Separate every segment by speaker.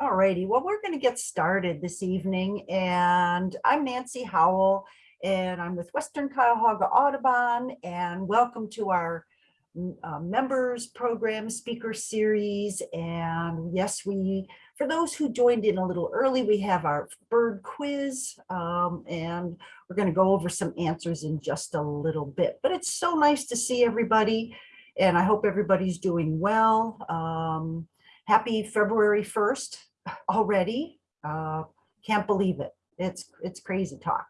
Speaker 1: All righty, well, we're going to get started this evening and I'm Nancy Howell and I'm with Western Cuyahoga Audubon and welcome to our mm, uh, members program speaker series. And yes, we, for those who joined in a little early, we have our bird quiz um, and we're going to go over some answers in just a little bit, but it's so nice to see everybody and I hope everybody's doing well. Um, happy February 1st already. Uh, can't believe it. It's it's crazy talk.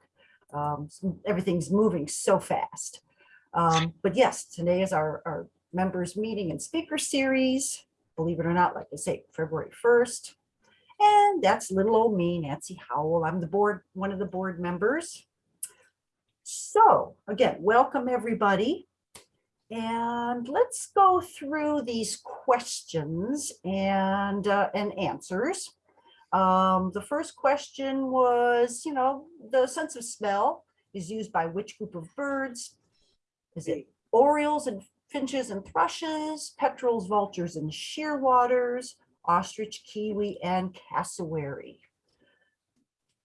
Speaker 1: Um, everything's moving so fast. Um, but yes, today is our, our members meeting and speaker series. Believe it or not, like I say, February 1st. And that's little old me, Nancy Howell. I'm the board, one of the board members. So again, welcome everybody. And let's go through these questions and, uh, and answers. Um, the first question was, you know, the sense of smell is used by which group of birds? Is it orioles and finches and thrushes, petrels, vultures, and shearwaters, ostrich, kiwi, and cassowary?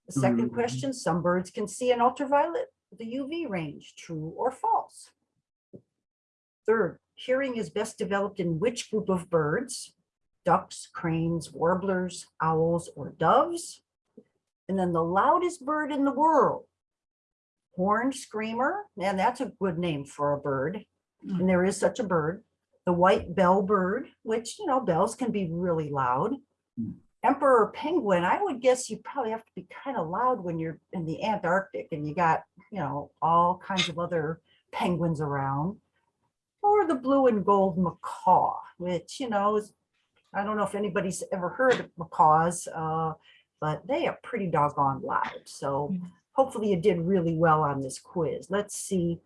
Speaker 1: The second
Speaker 2: Mm.
Speaker 1: question, some birds can see in ultraviolet, the UV range, true or false? Third, hearing is best developed in which group of birds? Ducks, cranes, warblers, owls, or doves? And then the loudest bird in the world, horned screamer, and that's a good name for a bird. And there is such a bird. The white bell bird, which, you know, bells can be really loud.
Speaker 2: Hmm.
Speaker 1: Emperor penguin, I would guess you probably have to be kind of loud when you're in the Antarctic and you got, you know, all kinds of other penguins around or the blue and gold macaw, which, you know, is, I don't know if anybody's ever heard of macaws, uh, but they are pretty doggone loud. So
Speaker 2: Mm-hmm.
Speaker 1: hopefully you did really well on this quiz. Let's see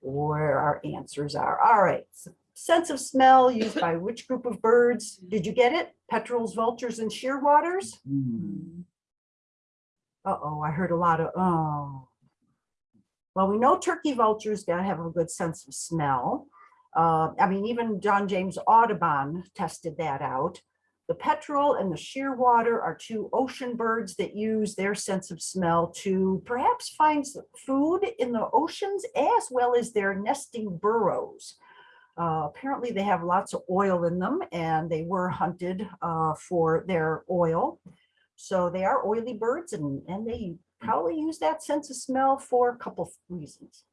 Speaker 1: where our answers are. All right. So sense of smell used by which group of birds? Did you get it? Petrels, vultures, and shearwaters?
Speaker 2: Mm.
Speaker 1: Uh-oh, I heard a lot of, oh. Well, we know turkey vultures gotta have a good sense of smell. Uh, I mean, even John James Audubon tested that out. The petrel and the shearwater are two ocean birds that use their sense of smell to perhaps find food in the oceans as well as their nesting burrows. Uh, apparently they have lots of oil in them and they were hunted uh, for their oil. So they are oily birds and, and they probably use that sense of smell for a couple reasons.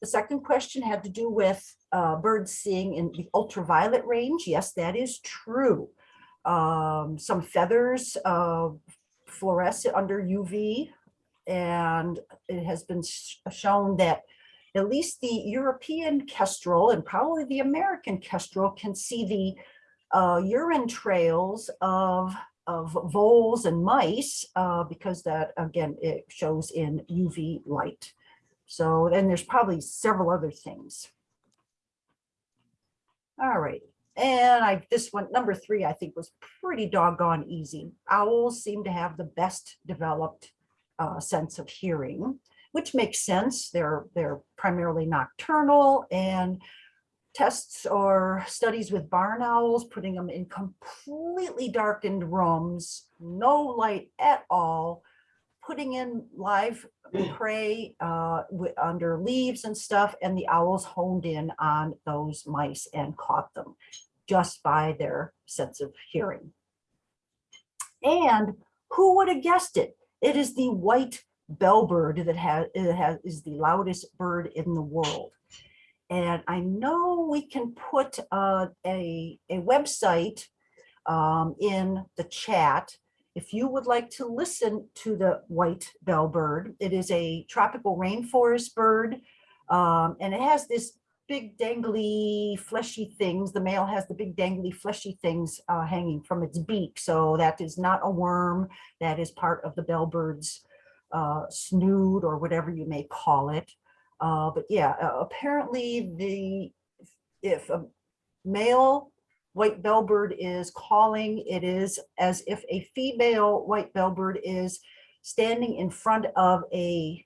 Speaker 1: The second question had to do with uh, birds seeing in the ultraviolet range. Yes, that is true. Um, some feathers uh, fluoresce under UV and it has been sh- shown that at least the European kestrel and probably the American kestrel can see the uh, urine trails of of voles and mice uh, because that again it shows in UV light. So then there's probably several other things. All right, and I this one number three I think was pretty doggone easy. Owls seem to have the best developed uh, sense of hearing, which makes sense. They're they're primarily nocturnal and tests or studies with barn owls, putting them in completely darkened rooms, no light at all, putting in live prey uh, under leaves and stuff, and the owls honed in on those mice and caught them just by their sense of hearing. And who would have guessed it? It is the white bellbird that has, has, is the loudest bird in the world. And I know we can put uh, a, a website um, in the chat. If you would like to listen to the white bellbird, it is a tropical rainforest bird. um, and it has this big dangly fleshy things. The male has the big dangly fleshy things uh, hanging from its beak. So that is not a worm. That is part of the bellbird's uh, snood or whatever you may call it. Uh, but yeah, apparently the, if a male white bellbird is calling, it is as if a female white bellbird is standing in front of a,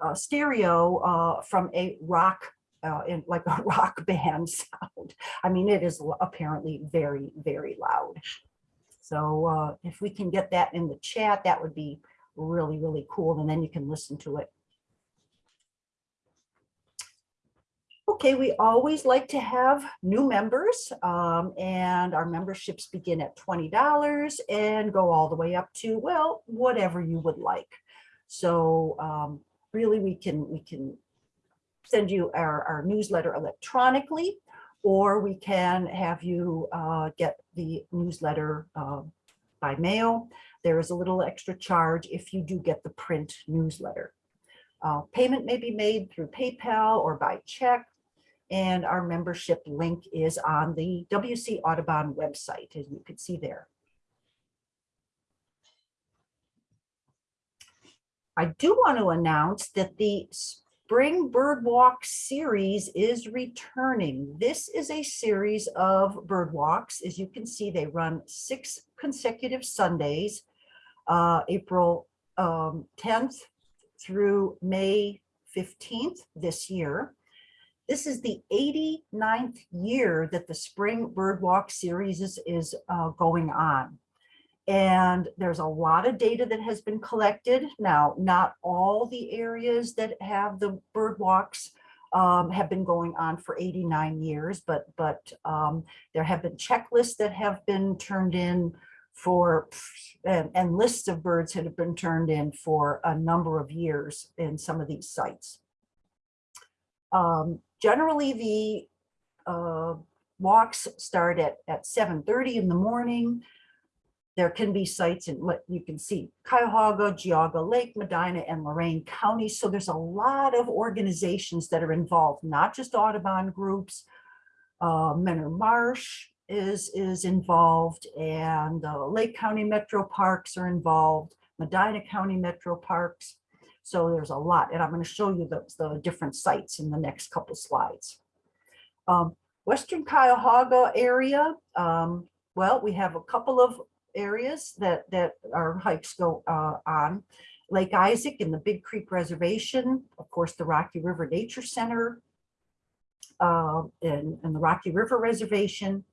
Speaker 1: uh stereo uh, from a rock, uh, in like a rock band sound. I mean, it is apparently very, very loud. So uh, if we can get that in the chat, that would be really, really cool. And then you can listen to it. Okay, we always like to have new members um, and our memberships begin at $20 and go all the way up to, well, whatever you would like. So um, really we can, we can send you our, our newsletter electronically, or we can have you uh, get the newsletter uh, by mail. There is a little extra charge if you do get the print newsletter. Uh, payment may be made through PayPal or by check. And our membership link is on the WC Audubon website, as you can see there. I do want to announce that the Spring Bird Walk series is returning. This is a series of bird walks. As you can see, they run six consecutive Sundays, uh, April um, 10th through May 15th this year. This is the 89th year that the Spring Bird Walk series is, is uh, going on. And there's a lot of data that has been collected. Now, not all the areas that have the bird walks um, have been going on for 89 years, but, but um, there have been checklists that have been turned in for, and, and lists of birds that have been turned in for a number of years in some of these sites. Um, generally, the uh, walks start at, at 7.30 in the morning. There can be sites in what you can see, Cuyahoga, Geauga Lake, Medina, and Lorain counties. So there's a lot of organizations that are involved, not just Audubon groups. Uh, Mentor Marsh is, is involved and uh, Lake County Metro Parks are involved, Medina County Metro Parks. So there's a lot, and I'm going to show you the, the different sites in the next couple slides. Um, Western Cuyahoga area, um, well, we have a couple of areas that, that our hikes go uh, on. Lake Isaac and the Big Creek Reservation, of course, the Rocky River Nature Center, uh, and, and the Rocky River Reservation,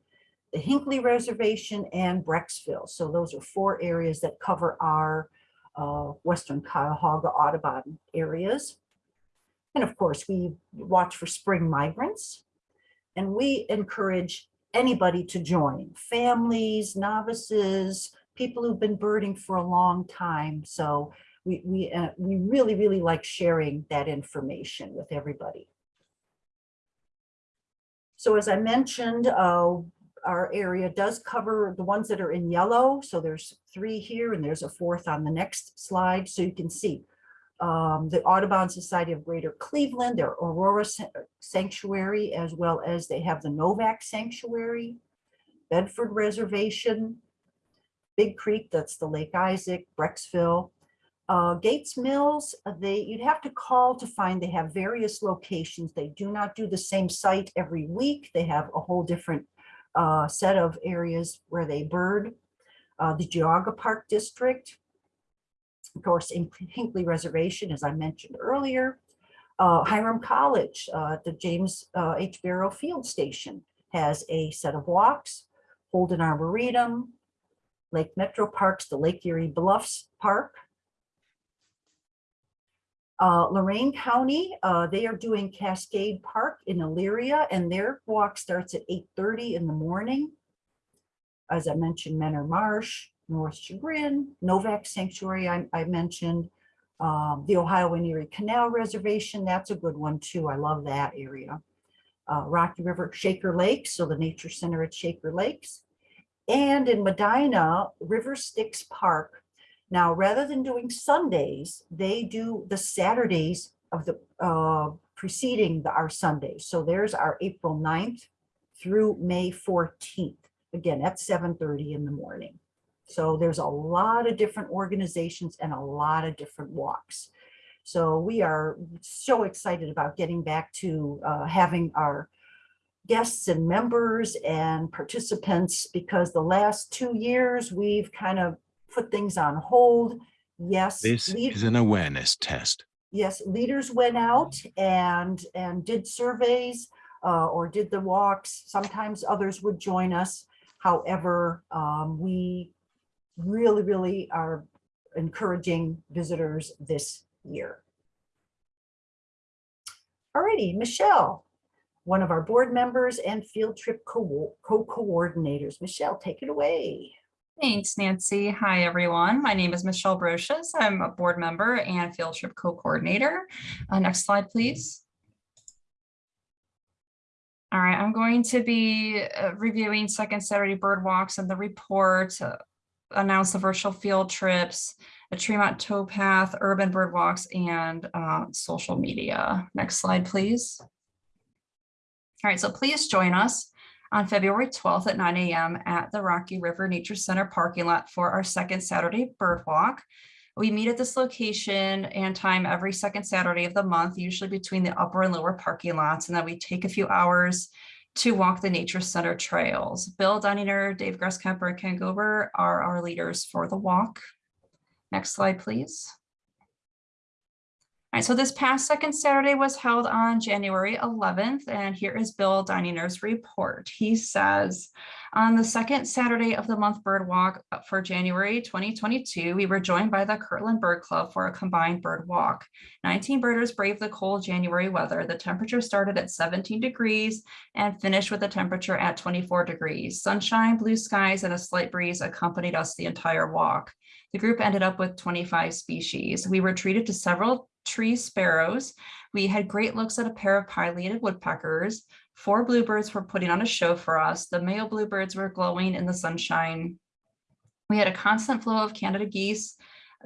Speaker 1: the Hinckley Reservation, and Brecksville. So those are four areas that cover our uh, Western Cuyahoga Audubon areas. And of course, we watch for spring migrants, and we encourage anybody to join, families, novices, people who've been birding for a long time. So we, we, uh, we really, really like sharing that information with everybody. So as I mentioned, uh, our area does cover the ones that are in yellow. So there's three here and there's a fourth on the next slide. So you can see um, the Audubon Society of Greater Cleveland, their Aurora Sanctuary, as well as they have the Novak Sanctuary, Bedford Reservation, Big Creek, that's the Lake Isaac, Brecksville, uh, Gates Mills, uh, they you'd have to call to find they have various locations. They do not do the same site every week. They have a whole different uh, set of areas where they bird. Uh, the Geauga Park District, of course, in Hinckley Reservation, as I mentioned earlier, uh, Hiram College, uh, the James uh, H. Barrow Field Station has a set of walks, Holden Arboretum, Lake Metro Parks, the Lake Erie Bluffs Park. Uh, County, uh, they are doing Cascade Park in Elyria, and their walk starts at 8.30 in the morning. As I mentioned, Mentor Marsh, North Chagrin, Novak Sanctuary, I, I mentioned, um, the Ohio and Erie Canal Reservation, that's a good one too. I love that area. Uh, Rocky River, Shaker Lakes, so the Nature Center at Shaker Lakes. And in Medina, River Styx Park. Now, rather than doing Sundays, they do the Saturdays of the uh, preceding the, our Sundays. So there's our April 9th through May 14th. Again, at 7.30 in the morning. So there's a lot of different organizations and a lot of different walks. So we are so excited about getting back to uh, having our guests and members and participants because the last two years we've kind of put things on hold. Yes.
Speaker 2: This is an awareness test.
Speaker 1: Yes, leaders went out and and did surveys uh, or did the walks. Sometimes others would join us. However, um, we really, really are encouraging visitors this year. Alrighty, Michelle, one of our board members and field trip co- co-coordinators. Michelle, take it away.
Speaker 3: Thanks, Nancy. Hi, everyone. My name is Michelle Brochus. I'm a board member and field trip co-coordinator. Uh, next slide, please. All right, I'm going to be uh, reviewing second Saturday bird walks and the report, uh, announce the virtual field trips, a Tremont towpath, urban bird walks, and uh, social media. Next slide, please. All right, so please join us on February 12th at 9 a.m. at the Rocky River Nature Center parking lot for our second Saturday bird walk. We meet at this location and time every second Saturday of the month, usually between the upper and lower parking lots, and then we take a few hours to walk the Nature Center trails. Bill Dunninger, Dave Gresskemper, and Ken Gober are our leaders for the walk. Next slide, please. So this past second Saturday was held on January 11th, and here is Bill Dininger's report. He says, on the second Saturday of the month bird walk for January 2022, we were joined by the Kirtland Bird Club for a combined bird walk. 19 birders braved the cold January weather. The temperature started at 17 degrees and finished with a temperature at 24 degrees. Sunshine, blue skies, and a slight breeze accompanied us the entire walk. The group ended up with 25 species. We were treated to several tree sparrows. We had great looks at a pair of pileated woodpeckers. Four bluebirds were putting on a show for us. The male bluebirds were glowing in the sunshine. We had a constant flow of Canada geese,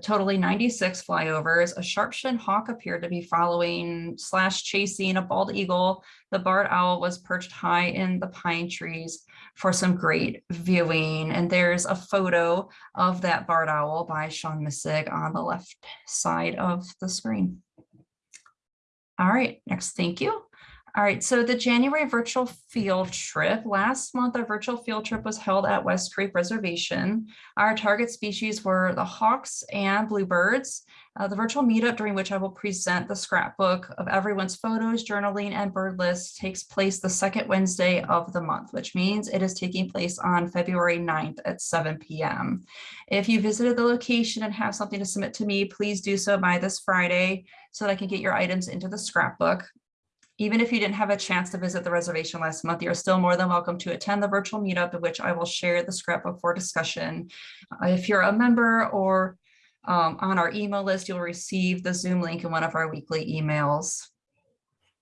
Speaker 3: totally 96 flyovers. A sharp-shinned hawk appeared to be following slash chasing a bald eagle. The barred owl was perched high in the pine trees for some great viewing. And there's a photo of that barred owl by Sean Missig on the left side of the screen. All right, next, thank you. All right, so the January virtual field trip. Last month, our virtual field trip was held at West Creek Reservation. Our target species were the hawks and bluebirds. Uh, the virtual meetup during which I will present the scrapbook of everyone's photos, journaling, and bird lists takes place the second Wednesday of the month, which means it is taking place on February 9th at 7 p.m. If you visited the location and have something to submit to me, please do so by this Friday so that I can get your items into the scrapbook. Even if you didn't have a chance to visit the reservation last month, you're still more than welcome to attend the virtual meetup in which I will share the scrapbook for discussion. Uh, if you're a member or um, on our email list, you'll receive the Zoom link in one of our weekly emails.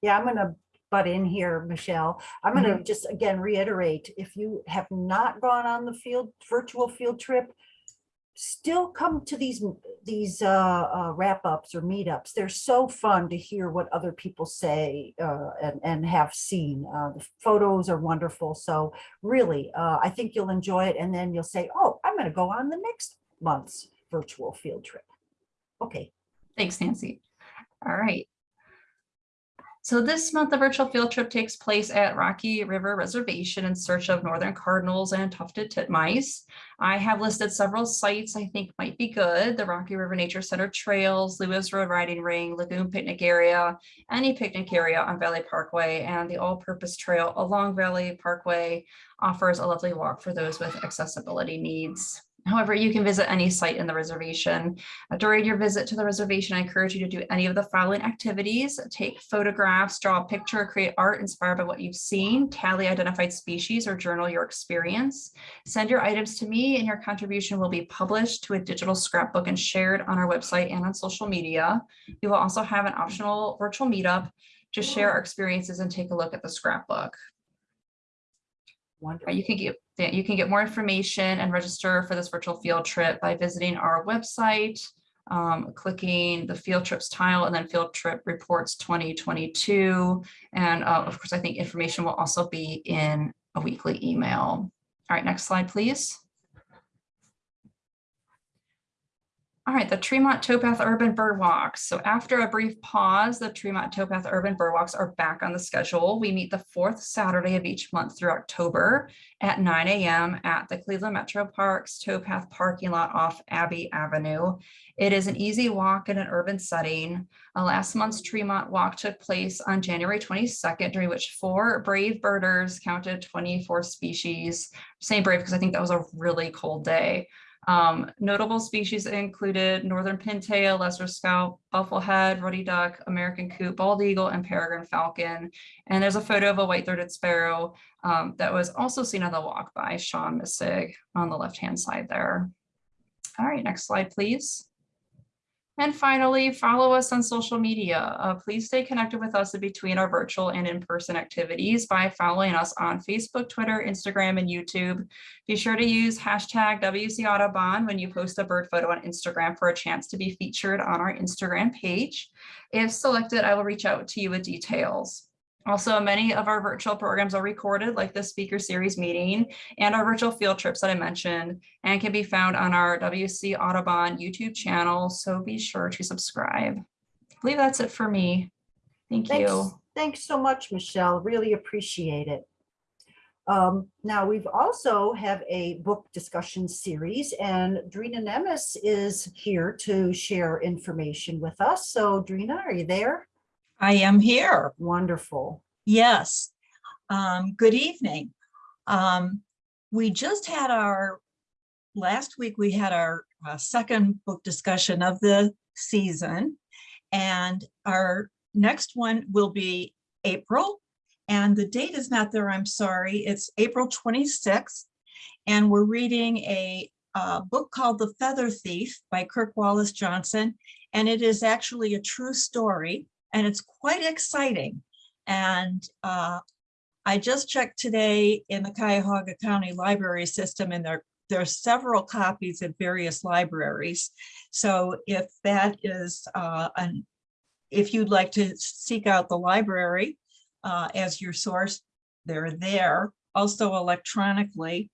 Speaker 1: Yeah, I'm gonna butt in here, Michelle. I'm gonna just again reiterate, if you have not gone on the field, virtual field trip, still come to these, these uh, uh, wrap-ups or meetups. They're so fun to hear what other people say uh, and, and have seen. Uh, the photos are wonderful. So really, uh, I think you'll enjoy it. And then you'll say, oh, I'm gonna go on the next month's virtual field trip. Okay,
Speaker 3: Thanks, Nancy. All right. So this month, the virtual field trip takes place at Rocky River Reservation in search of northern cardinals and tufted titmice. I have listed several sites I think might be good. The Rocky River Nature Center trails, Lewis Road Riding Ring, Lagoon Picnic Area, any picnic area on Valley Parkway, and the all-purpose trail along Valley Parkway offers a lovely walk for those with accessibility needs. However, you can visit any site in the reservation. Uh, During your visit to the reservation, I encourage you to do any of the following activities. Take photographs, draw a picture, create art inspired by what you've seen, tally identified species, or journal your experience. Send your items to me and your contribution will be published to a digital scrapbook and shared on our website and on social media. We will also have an optional virtual meetup to share our experiences and take a look at the scrapbook.
Speaker 1: wonderful.
Speaker 3: You can get, that you can get more information and register for this virtual field trip by visiting our website, um, clicking the field trips tile and then field trip reports 2022. And uh, of course, I think information will also be in a weekly email. All right, next slide, please. All right, the Tremont Towpath Urban Bird Walks. So after a brief pause, the Tremont Towpath Urban Bird Walks are back on the schedule. We meet the fourth Saturday of each month through October at 9 a.m. at the Cleveland Metro Parks Towpath parking lot off Abbey Avenue. It is an easy walk in an urban setting. Uh, last month's Tremont Walk took place on January 22nd, during which four brave birders counted 24 species. Saying brave because I think that was a really cold day. Um, notable species included northern pintail, lesser scaup, bufflehead, ruddy duck, American coot, bald eagle, and peregrine falcon. And there's a photo of a white-throated sparrow um, that was also seen on the walk by Sean Missig on the left-hand side there. All right, next slide, please. And finally, follow us on social media. Uh, please stay connected with us in between our virtual and in-person activities by following us on Facebook, Twitter, Instagram, and YouTube. Be sure to use hashtag WC Audubon when you post a bird photo on Instagram for a chance to be featured on our Instagram page. If selected, I will reach out to you with details. Also, many of our virtual programs are recorded like the speaker series meeting and our virtual field trips that I mentioned and can be found on our WC Audubon YouTube channel. So be sure to subscribe. I believe that's it for me. Thank
Speaker 1: Thanks,
Speaker 3: you.
Speaker 1: thanks so much, Michelle. Really appreciate it. Um, now, we've also have a book discussion series and Drina Nemes is here to share information with us. So Drina, are you there?
Speaker 4: I am here.
Speaker 1: Wonderful.
Speaker 4: Yes. Um, good evening. Um, we just had our, last week we had our uh, second book discussion of the season. And our next one will be April. And the date is not there, I'm sorry. It's April 26th. And we're reading a uh, book called The Feather Thief by Kirk Wallace Johnson. And it is actually a true story and it's quite exciting. And uh, I just checked today in the Cuyahoga County Library System and there, there are several copies at various libraries. So if that is uh, an, if you'd like to seek out the library uh, as your source, they're there. Also electronically,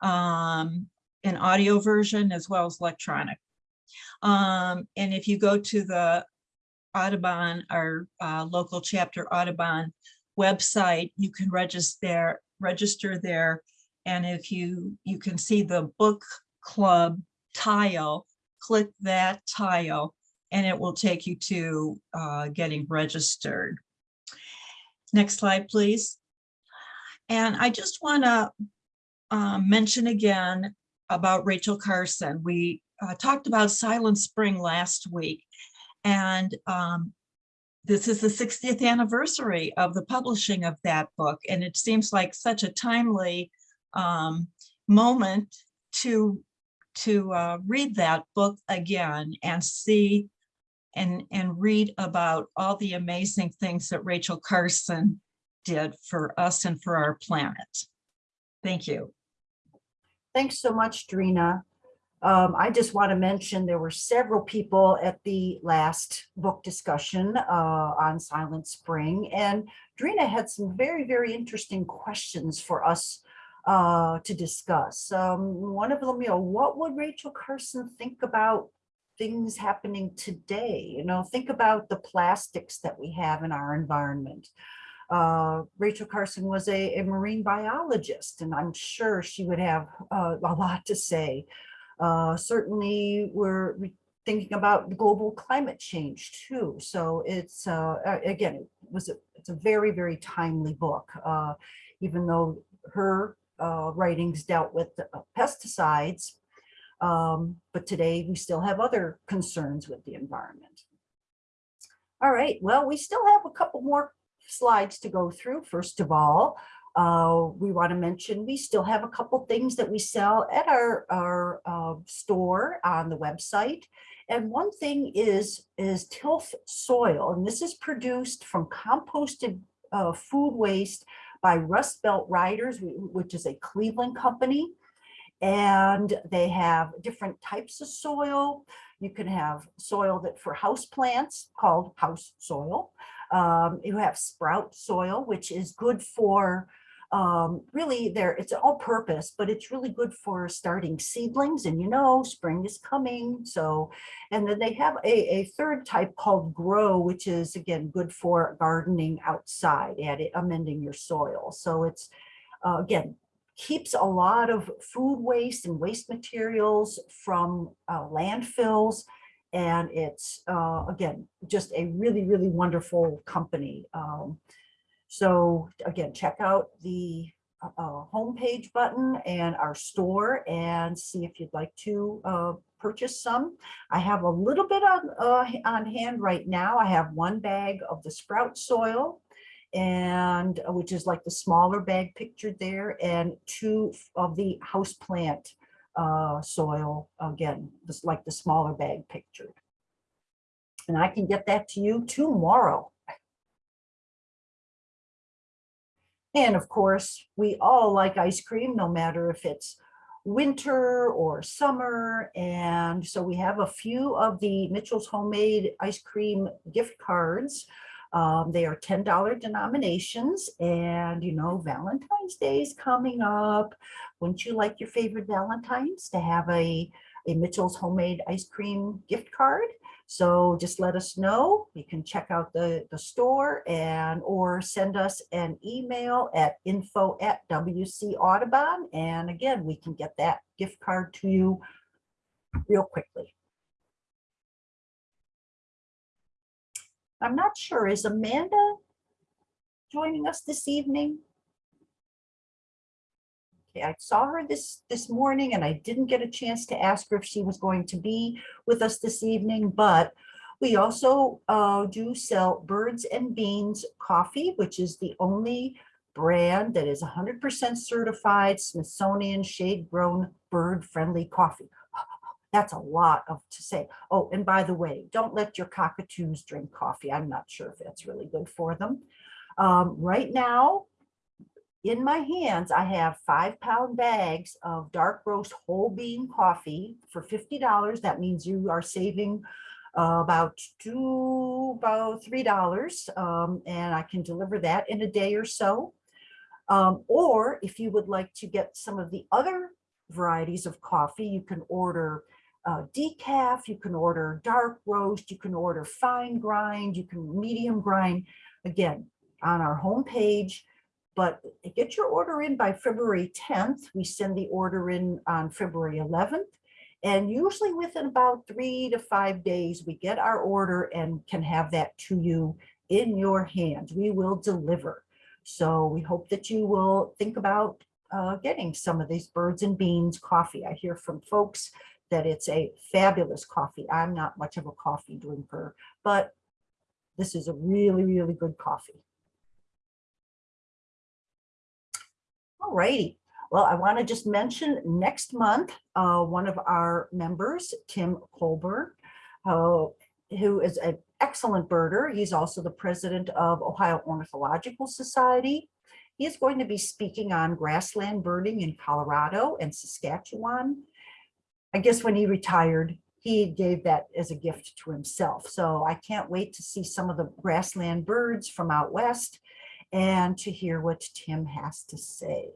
Speaker 4: um, an audio version as well as electronic. Um, and if you go to the Audubon, our uh, local chapter Audubon website, you can register there, register there. And if you, you can see the book club tile, click that tile and it will take you to uh, getting registered. Next slide, please. And I just want to uh, mention again about Rachel Carson. We uh, talked about Silent Spring last week. And um, this is the 60th anniversary of the publishing of that book. And it seems like such a timely um, moment to, to uh, read that book again and see and, and read about all the amazing things that Rachel Carson did for us and for our planet. Thank you.
Speaker 1: Thanks so much, Drina. Um, I just want to mention there were several people at the last book discussion uh, on Silent Spring, and Drina had some very, very interesting questions for us uh, to discuss. Um, one of them, you know, what would Rachel Carson think about things happening today? You know, think about the plastics that we have in our environment. Uh, Rachel Carson was a, a marine biologist, and I'm sure she would have uh, a lot to say uh, certainly, we're thinking about global climate change too. So it's uh, again, it was a, it's a very very timely book, uh, even though her uh, writings dealt with pesticides. Um, but today we still have other concerns with the environment. All right, well, we still have a couple more slides to go through. First of all, uh, we want to mention we still have a couple things that we sell at our, our uh, store on the website. And one thing is, is tilth soil, and this is produced from composted uh, food waste by Rust Belt Riders, which is a Cleveland company. And they have different types of soil. You can have soil that for house plants called house soil. Um, you have sprout soil, which is good for um, really there, it's all purpose, but it's really good for starting seedlings and you know, spring is coming. So, and then they have a, a third type called grow, which is again, good for gardening outside, adding, amending your soil. So it's, uh, again, keeps a lot of food waste and waste materials from uh, landfills. And it's, uh, again, just a really, really wonderful company. Um, so again, check out the uh, homepage button and our store and see if you'd like to uh, purchase some. I have a little bit on, uh, on hand right now. I have one bag of the sprout soil and uh, which is like the smaller bag pictured there and two of the house plant uh, soil, again, just like the smaller bag pictured. And I can get that to you tomorrow. And of course, we all like ice cream, no matter if it's winter or summer. And so we have a few of the Mitchell's Homemade Ice Cream gift cards. Um, they are $10 denominations and you know, Valentine's Day is coming up. Wouldn't you like your favorite Valentines to have a, a Mitchell's Homemade Ice Cream gift card? So just let us know. You can check out the, the store and or send us an email at info at WC Audubon. And again, we can get that gift card to you real quickly. I'm not sure, is Amanda joining us this evening? Okay, I saw her this, this morning and I didn't get a chance to ask her if she was going to be with us this evening, but we also uh, do sell Birds and Beans coffee, which is the only brand that is 100% certified Smithsonian shade grown bird friendly coffee. That's a lot of to say. Oh, and by the way, don't let your cockatoos drink coffee. I'm not sure if that's really good for them. Um, right now, in my hands, I have five pound bags of dark roast whole bean coffee for $50. That means you are saving uh, about two, about $3. Um, and I can deliver that in a day or so. Um, or if you would like to get some of the other varieties of coffee, you can order uh, decaf, you can order dark roast, you can order fine grind, you can medium grind. Again, on our homepage, but get your order in by February 10th. We send the order in on February 11th. And usually within about three to five days, we get our order and can have that to you in your hands. We will deliver. So we hope that you will think about uh, getting some of these birds and beans coffee. I hear from folks that it's a fabulous coffee. I'm not much of a coffee drinker, but this is a really, really good coffee. All righty. Well, I want to just mention next month, uh, one of our members, Tim Colbert, uh, who is an excellent birder. He's also the president of Ohio Ornithological Society. He is going to be speaking on grassland birding in Colorado and Saskatchewan. I guess when he retired, he gave that as a gift to himself. So I can't wait to see some of the grassland birds from out west and to hear what Tim has to say.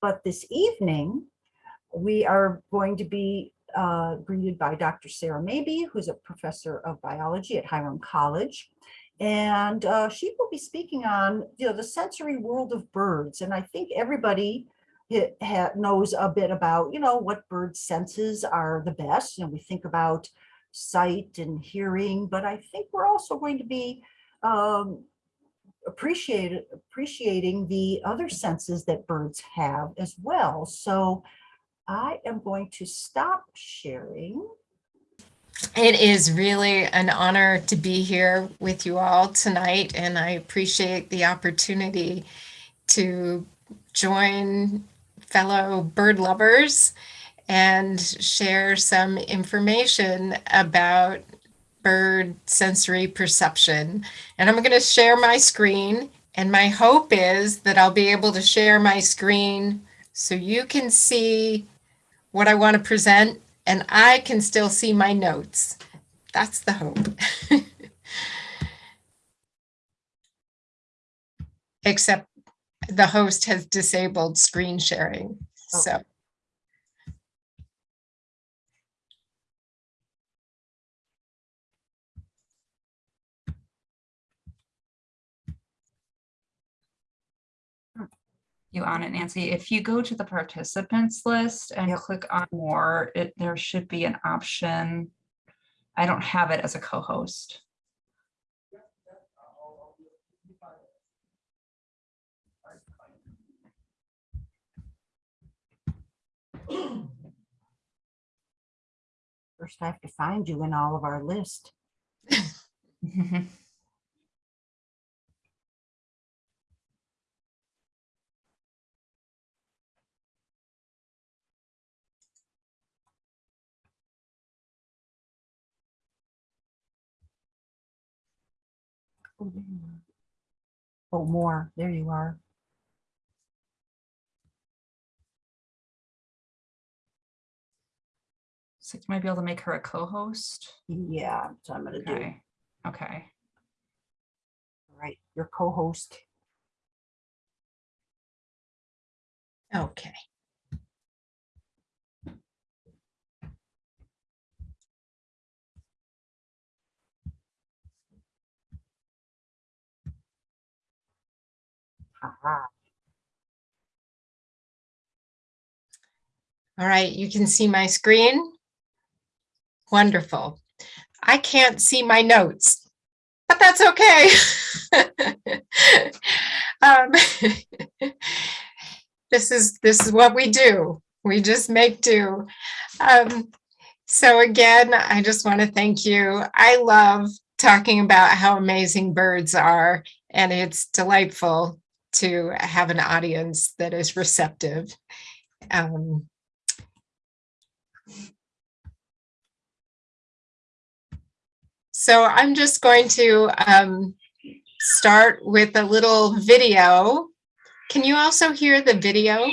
Speaker 1: But this evening, we are going to be uh, greeted by Dr. Sarah Mabey, who's a professor of biology at Hiram College. And uh, she will be speaking on you know, the sensory world of birds. And I think everybody knows a bit about, you know, what bird senses are the best. You know, we think about sight and hearing, but I think we're also going to be um, appreciate, appreciating the other senses that birds have as well. So I am going to stop sharing.
Speaker 5: It is really an honor to be here with you all tonight, and I appreciate the opportunity to join fellow bird lovers and share some information about bird sensory perception. And I'm going to share my screen. And my hope is that I'll be able to share my screen so you can see what I want to present and I can still see my notes. That's the hope. Except the host has disabled screen sharing. Oh. So
Speaker 3: you on it, Nancy. If you go to the participants list and
Speaker 1: yep.
Speaker 3: click on more, it, there should be an option. I don't have it as a co-host.
Speaker 1: First, I have to find you in all of our list. Oh, there you are. Oh, more, there you are.
Speaker 3: So you might be able to make her a co-host.
Speaker 1: Yeah, so I'm gonna do,
Speaker 3: Okay, okay.
Speaker 1: all right, your co-host.
Speaker 5: Okay. All right, you can see my screen. Wonderful. I can't see my notes, but that's okay. Um, This is, this is what we do. We just make do. Um, So again, I just want to thank you. I love talking about how amazing birds are, and it's delightful to have an audience that is receptive. Um, So I'm just going to um, start with a little video. Can you also hear the video?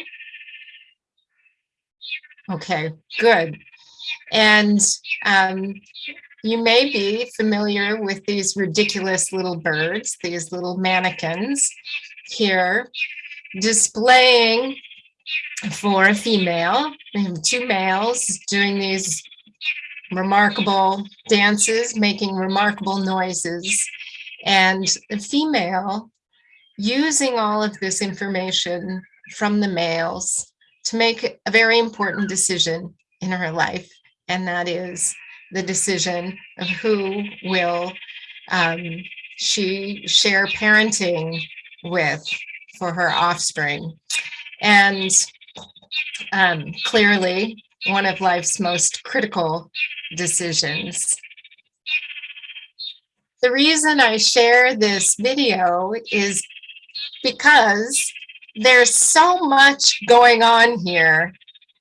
Speaker 5: Okay, good. And um, you may be familiar with these ridiculous little birds, these little manakins here displaying for a female. Two males doing these remarkable dances, making remarkable noises. And the female using all of this information from the males to make a very important decision in her life. And that is the decision of who will um, she share parenting with for her offspring. And um, clearly, one of life's most critical decisions. The reason I share this video is because there's so much going on here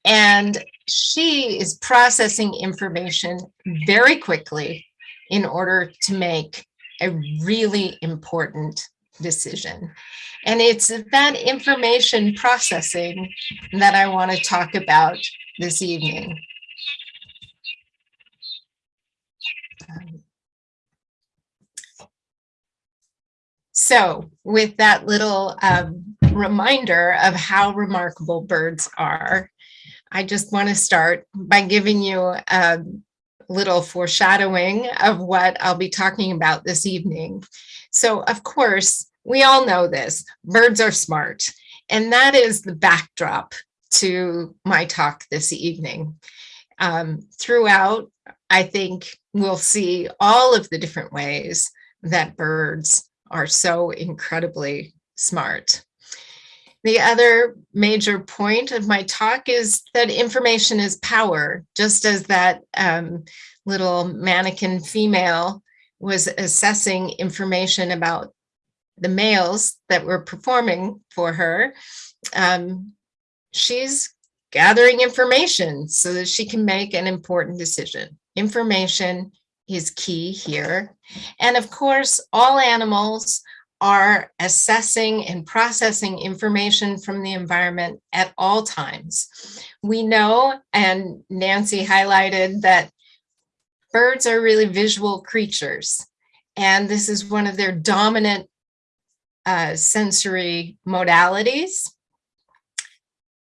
Speaker 5: and she is processing information very quickly in order to make a really important decision. And it's that information processing that I want to talk about this evening. So with that little um, reminder of how remarkable birds are, I just want to start by giving you a little foreshadowing of what I'll be talking about this evening. So of course, we all know this, birds are smart. And that is the backdrop to my talk this evening. Um, throughout, I think we'll see all of the different ways that birds are so incredibly smart. The other major point of my talk is that information is power, just as that um, little manakin female was assessing information about the males that were performing for her. Um, she's gathering information so that she can make an important decision. Information is key here. And of course, all animals are assessing and processing information from the environment at all times. We know, and Nancy highlighted that birds are really visual creatures. And this is one of their dominant uh, sensory modalities,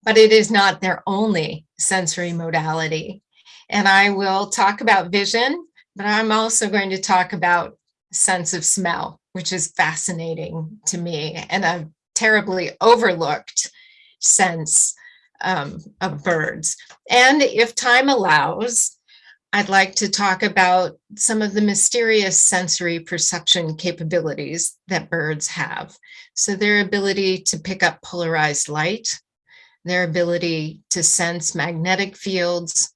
Speaker 5: but it is not their only sensory modality. And I will talk about vision, but I'm also going to talk about sense of smell, which is fascinating to me and a terribly overlooked sense um, of birds. And if time allows, I'd like to talk about some of the mysterious sensory perception capabilities that birds have. So their ability to pick up polarized light, their ability to sense magnetic fields,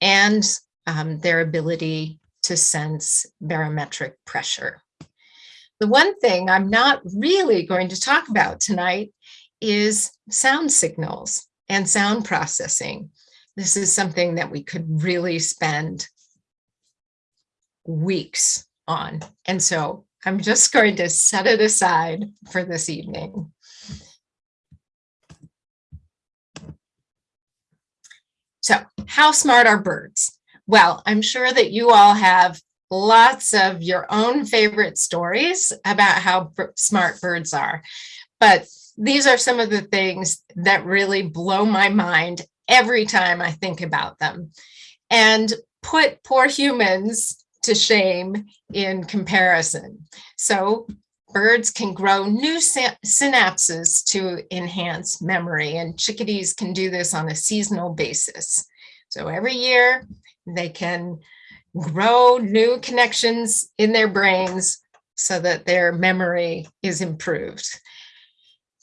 Speaker 5: and um, their ability to sense barometric pressure. The one thing I'm not really going to talk about tonight is sound signals and sound processing. This is something that we could really spend weeks on. And so I'm just going to set it aside for this evening. So how smart are birds? Well, I'm sure that you all have lots of your own favorite stories about how smart birds are. But these are some of the things that really blow my mind every time I think about them and put poor humans to shame in comparison. So birds can grow new synapses to enhance memory and chickadees can do this on a seasonal basis. So every year they can grow new connections in their brains so that their memory is improved.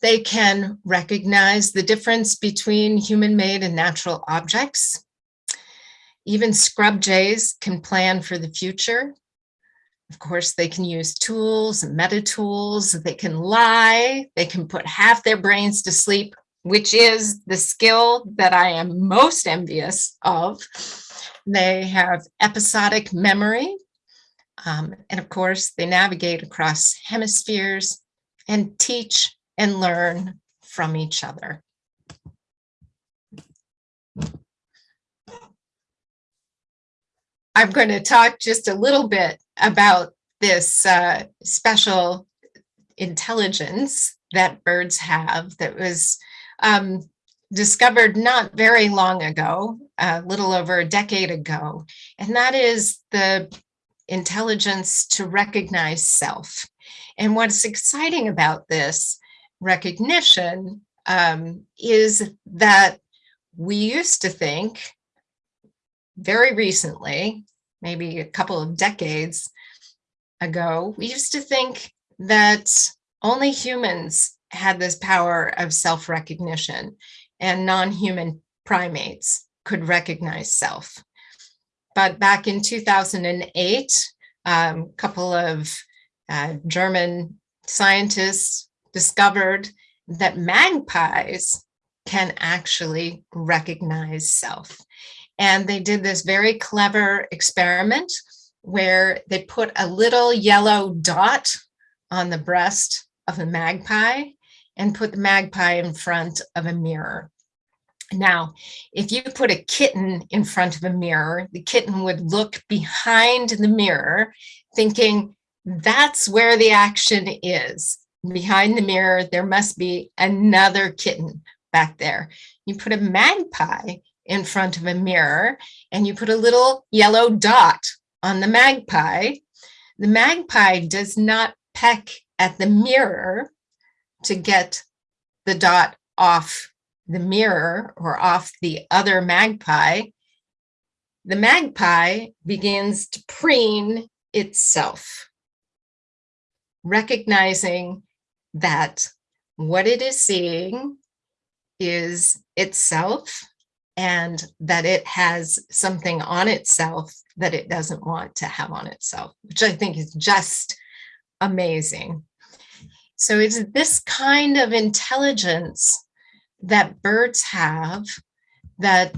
Speaker 5: They can recognize the difference between human-made and natural objects. Even scrub jays can plan for the future. Of course, they can use tools meta tools. They can lie. They can put half their brains to sleep, which is the skill that I am most envious of. They have episodic memory. Um, and of course, they navigate across hemispheres and teach and learn from each other. I'm going to talk just a little bit about this uh, special intelligence that birds have that was um, discovered not very long ago, a little over a decade ago, and that is the intelligence to recognize self. And what's exciting about this recognition um, is that we used to think very recently, maybe a couple of decades ago, we used to think that only humans had this power of self-recognition and non-human primates could recognize self. But back in 2008, a um, couple of uh, German scientists discovered that magpies can actually recognize self. And they did this very clever experiment where they put a little yellow dot on the breast of a magpie and put the magpie in front of a mirror. Now, if you put a kitten in front of a mirror, the kitten would look behind the mirror thinking that's where the action is. Behind the mirror, there must be another kitten back there. You put a magpie in front of a mirror and you put a little yellow dot on the magpie. The magpie does not peck at the mirror to get the dot off the mirror or off the other magpie. The magpie begins to preen itself, recognizing that what it is seeing is itself and that it has something on itself that it doesn't want to have on itself, which I think is just amazing. So it's this kind of intelligence that birds have that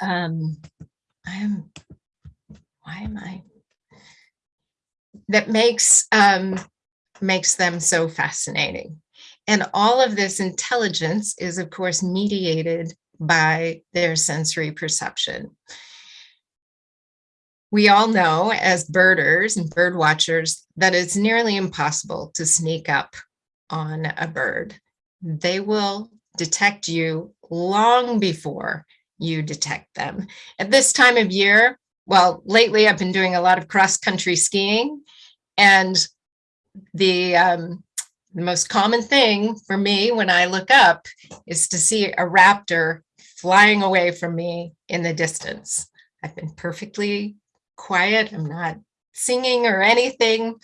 Speaker 5: um, I am, why am I? That makes um, makes them so fascinating. And all of this intelligence is, of course, mediated by their sensory perception. We all know as birders and bird watchers that it's nearly impossible to sneak up on a bird. They will detect you long before you detect them. At this time of year, well, lately I've been doing a lot of cross country skiing and the, um, the most common thing for me when I look up is to see a raptor flying away from me in the distance. I've been perfectly quiet. I'm not singing or anything.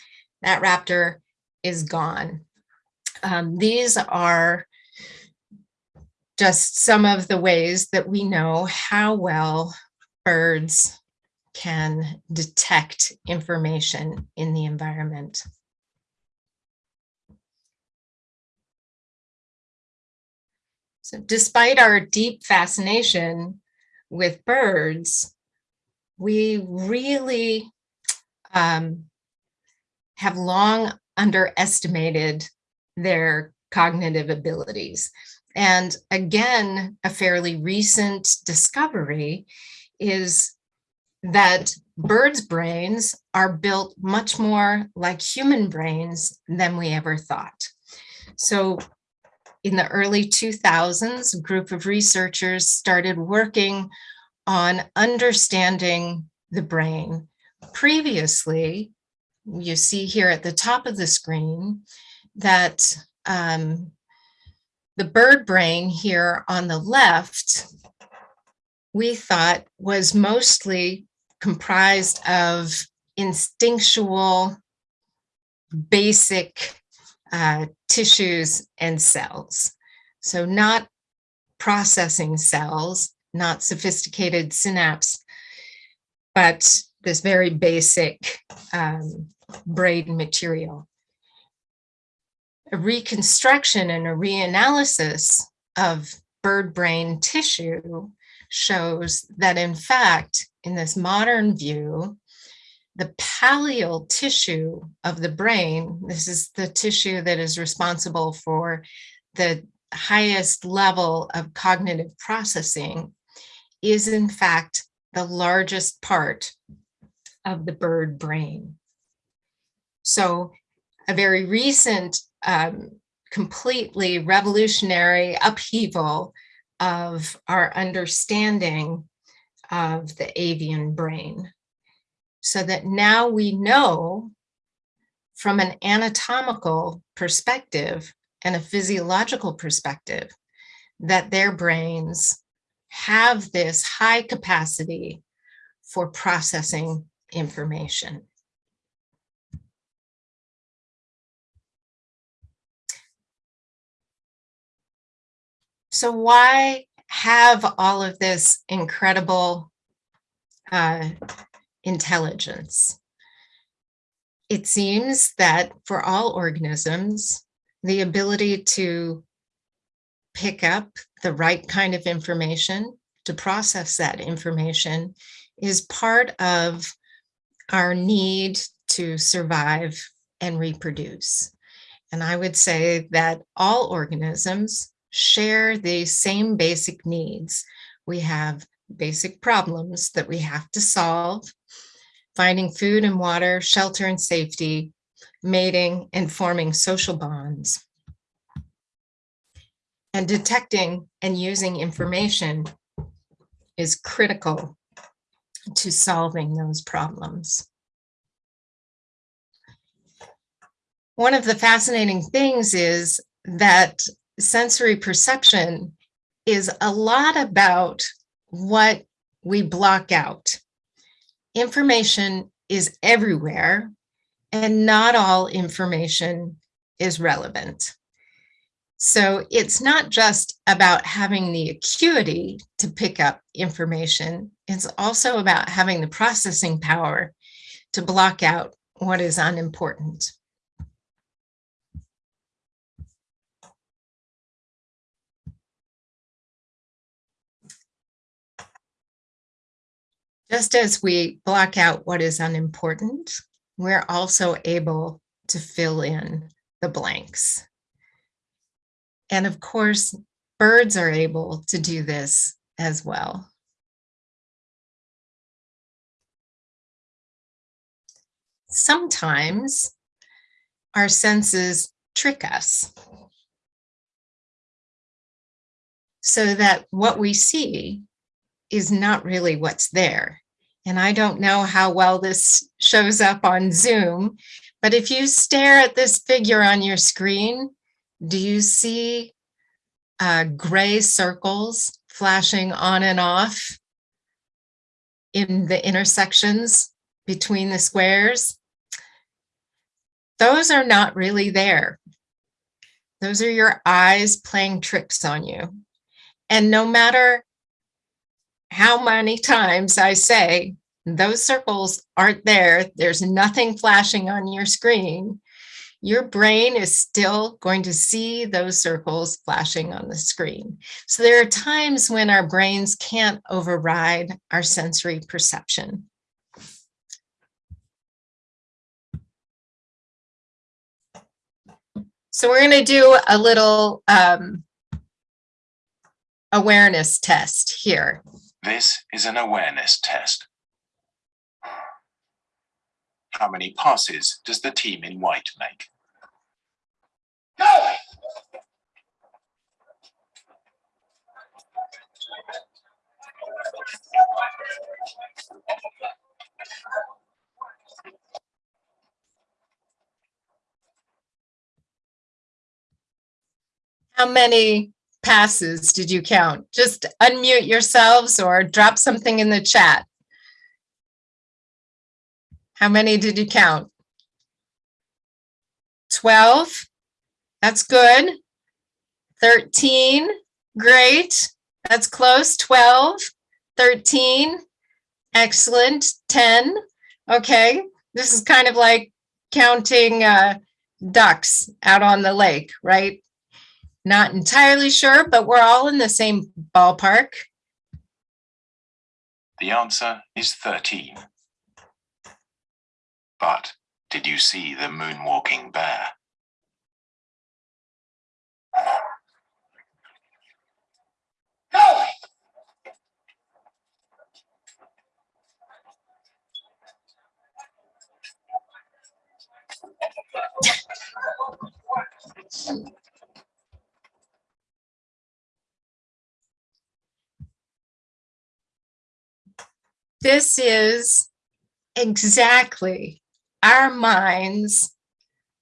Speaker 5: That raptor is gone. Um, these are just some of the ways that we know how well birds can detect information in the environment. So despite our deep fascination with birds, we really um, have long underestimated their cognitive abilities. And again, a fairly recent discovery is that birds' brains are built much more like human brains than we ever thought. So in the early 2000s, a group of researchers started working on understanding the brain. Previously, you see here at the top of the screen that um, the bird brain here on the left, we thought was mostly comprised of instinctual, basic uh, tissues and cells. So not processing cells, not sophisticated synapse, but this very basic um, brain material. A reconstruction and a reanalysis of bird brain tissue shows that in fact, in this modern view, the pallial tissue of the brain, this is the tissue that is responsible for the highest level of cognitive processing, is in fact the largest part of the bird brain. So a very recent, um, completely revolutionary upheaval of our understanding of the avian brain. So that now we know from an anatomical perspective and a physiological perspective that their brains have this high capacity for processing information. So why have all of this incredible uh, intelligence? It seems that for all organisms, the ability to pick up the right kind of information, to process that information, is part of our need to survive and reproduce. And I would say that all organisms share the same basic needs. We have basic problems that we have to solve, finding food and water, shelter and safety, mating and forming social bonds. And detecting and using information is critical to solving those problems. One of the fascinating things is that sensory perception is a lot about what we block out. Information is everywhere and not all information is relevant. So it's not just about having the acuity to pick up information. It's also about having the processing power to block out what is unimportant. Just as we block out what is unimportant, we're also able to fill in the blanks. And of course, birds are able to do this as well. Sometimes our senses trick us so that what we see is not really what's there. And I don't know how well this shows up on Zoom, but if you stare at this figure on your screen, do you see uh, gray circles flashing on and off in the intersections between the squares? Those are not really there. Those are your eyes playing tricks on you. And no matter how many times I say, those circles aren't there, there's nothing flashing on your screen, your brain is still going to see those circles flashing on the screen. So there are times when our brains can't override our sensory perception. So we're going to do a little um, awareness test here.
Speaker 2: This is an awareness test. How many passes does the team in white make? Go!
Speaker 5: How many passes did you count? Just unmute yourselves or drop something in the chat. How many did you count? 12? That's good. 13? Great. That's close. 12? 13? Excellent. 10? Okay. This is kind of like counting uh, ducks out on the lake, right? Not entirely sure, but we're all in the same ballpark.
Speaker 2: The answer is 13. But did you see the moonwalking bear?
Speaker 5: This is exactly our minds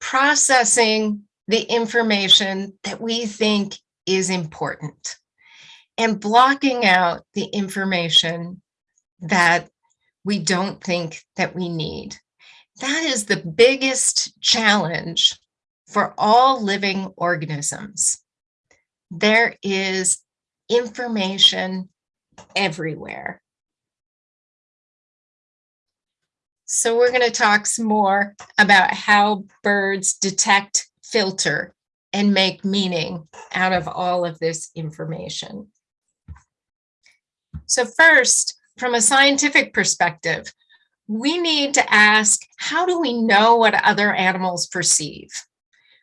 Speaker 5: processing the information that we think is important and blocking out the information that we don't think that we need. That is the biggest challenge for all living organisms. There is information everywhere. So we're going to talk some more about how birds detect, filter, and make meaning out of all of this information. So first, from a scientific perspective, we need to ask, how do we know what other animals perceive,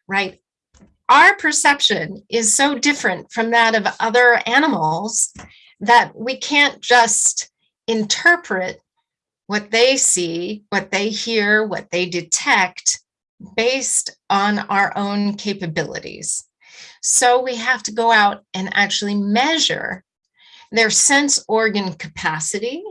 Speaker 5: right? Our perception is so different from that of other animals that we can't just interpret what they see, what they hear, what they detect based on our own capabilities. So we have to go out and actually measure their sense organ capacity,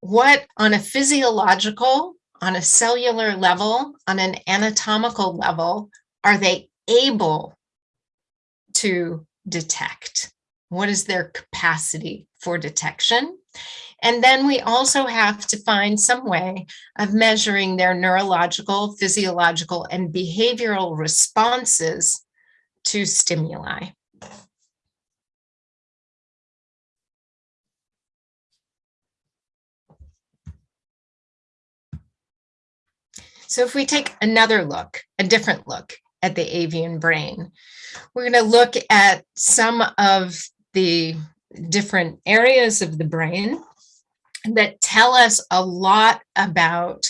Speaker 5: what on a physiological, on a cellular level, on an anatomical level, are they able to detect? What is their capacity for detection? And then we also have to find some way of measuring their neurological, physiological, and behavioral responses to stimuli. So if we take another look, a different look at the avian brain, we're going to look at some of the different areas of the brain that tell us a lot about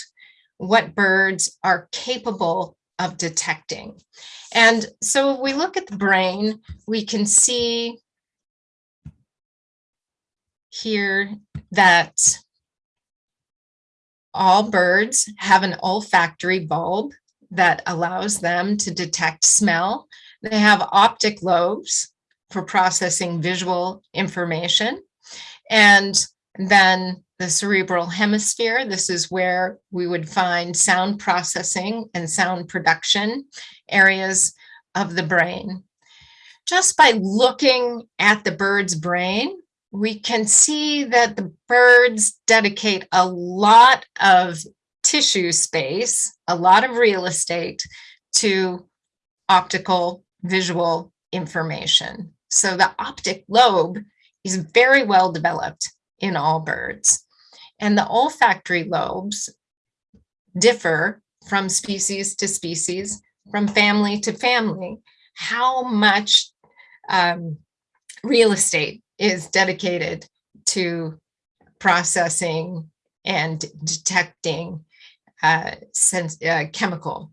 Speaker 5: what birds are capable of detecting. And so if we look at the brain, we can see here that all birds have an olfactory bulb that allows them to detect smell. They have optic lobes for processing visual information. And then the cerebral hemisphere, this is where we would find sound processing and sound production areas of the brain. Just by looking at the bird's brain, we can see that the birds dedicate a lot of tissue space, a lot of real estate to optical visual information. So the optic lobe is very well developed in all birds. And the olfactory lobes differ from species to species, from family to family. How much um, real estate is dedicated to processing and detecting uh, uh, chemical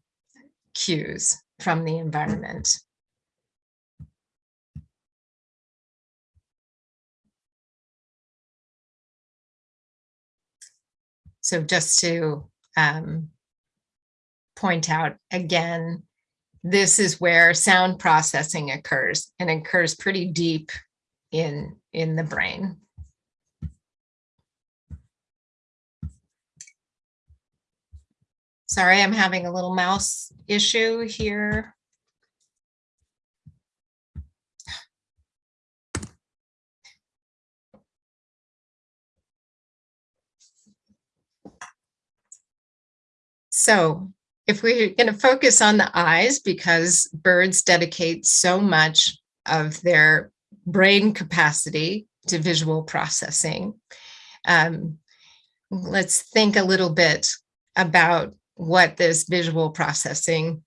Speaker 5: cues from the environment. So just to um, point out again, this is where sound processing occurs and occurs pretty deep in, in the brain. Sorry, I'm having a little mouse issue here. So if we're going to focus on the eyes, because birds dedicate so much of their brain capacity to visual processing, um, let's think a little bit about what this visual processing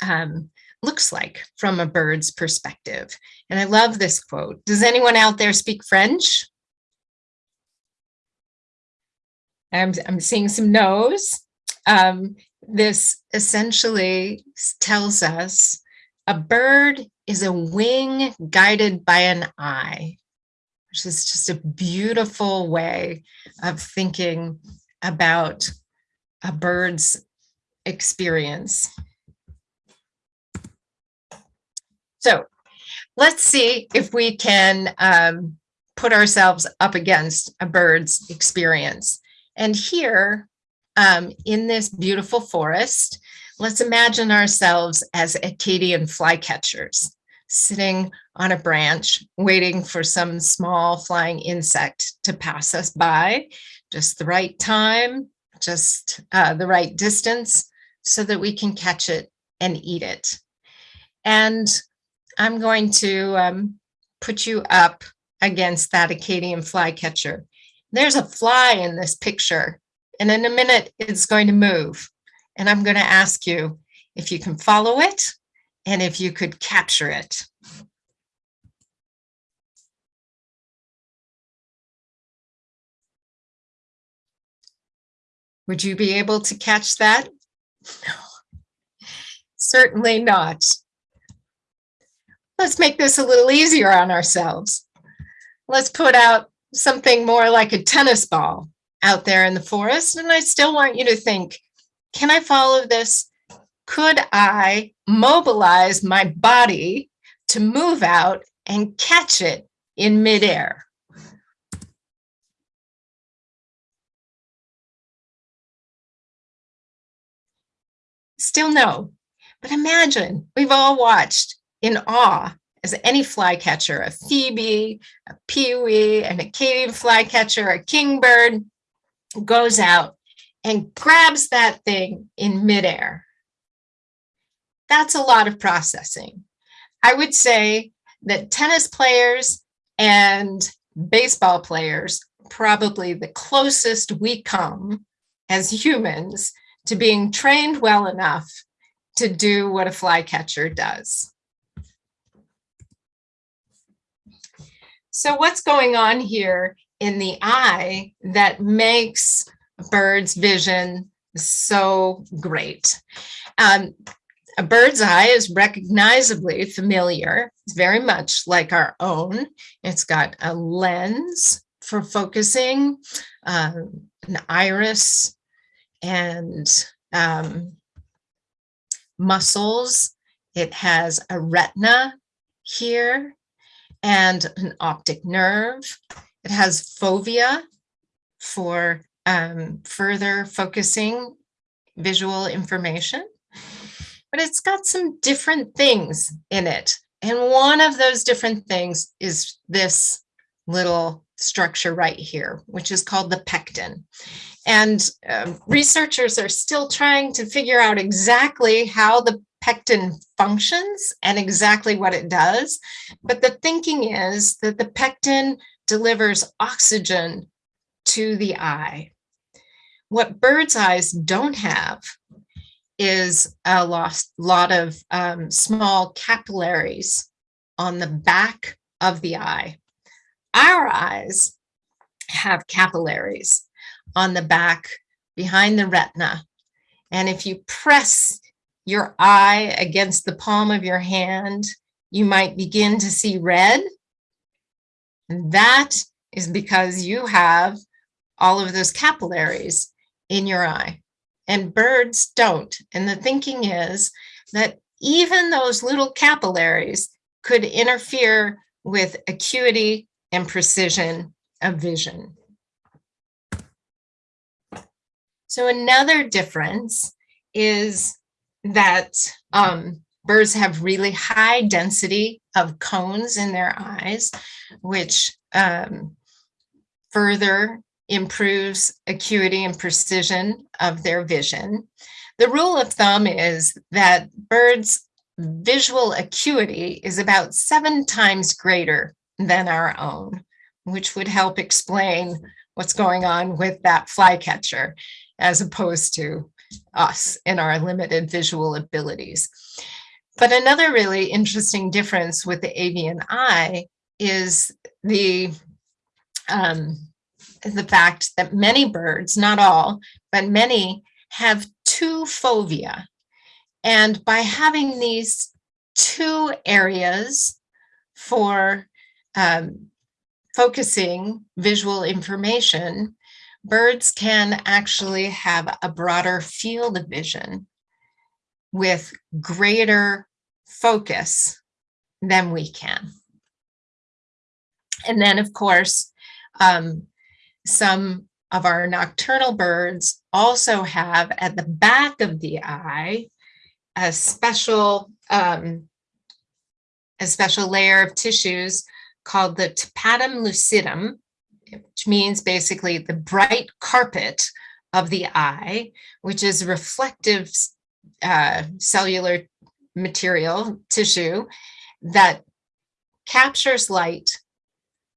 Speaker 5: um, looks like from a bird's perspective. And I love this quote. Does anyone out there speak French? I'm, I'm seeing some no's. Um, this essentially tells us a bird is a wing guided by an eye, which is just a beautiful way of thinking about a bird's experience. So let's see if we can um, put ourselves up against a bird's experience. And here um, in this beautiful forest, let's imagine ourselves as Acadian flycatchers sitting on a branch, waiting for some small flying insect to pass us by, just the right time, just uh, the right distance so that we can catch it and eat it. And I'm going to um, put you up against that Acadian flycatcher. There's a fly in this picture, and in a minute it's going to move. And I'm going to ask you if you can follow it and if you could capture it. Would you be able to catch that? No, certainly not. Let's make this a little easier on ourselves. Let's put out something more like a tennis ball out there in the forest. And I still want you to think, can I follow this? Could I mobilize my body to move out and catch it in midair? Still no, but imagine we've all watched in awe as any flycatcher, a phoebe, a pewee, an Acadian flycatcher, a kingbird goes out and grabs that thing in midair. That's a lot of processing. I would say that tennis players and baseball players probably the closest we come as humans to being trained well enough to do what a flycatcher does. So what's going on here in the eye that makes a bird's vision so great? Um, a bird's eye is recognizably familiar. It's very much like our own. It's got a lens for focusing, um, an iris, and um, muscles. It has a retina here and an optic nerve. It has fovea for um, further focusing visual information. But it's got some different things in it. And one of those different things is this little structure right here, which is called the pecten. And um, researchers are still trying to figure out exactly how the pecten functions and exactly what it does. But the thinking is that the pecten delivers oxygen to the eye. What bird's eyes don't have is a lost, lot of um, small capillaries on the back of the eye. Our eyes have capillaries on the back behind the retina. And if you press your eye against the palm of your hand, you might begin to see red. And that is because you have all of those capillaries in your eye and birds don't. And the thinking is that even those little capillaries could interfere with acuity and precision of vision. So another difference is that um, birds have really high density of cones in their eyes, which um, further improves acuity and precision of their vision. The rule of thumb is that birds' visual acuity is about seven times greater than our own, which would help explain what's going on with that flycatcher as opposed to us and our limited visual abilities. But another really interesting difference with the avian eye is the um, the fact that many birds, not all, but many have two fovea. And by having these two areas for um, focusing visual information, birds can actually have a broader field of vision with greater focus than we can. And then, of course, um, some of our nocturnal birds also have at the back of the eye a special um, a special layer of tissues called the tapetum lucidum, which means basically the bright carpet of the eye, which is reflective uh, cellular material tissue that captures light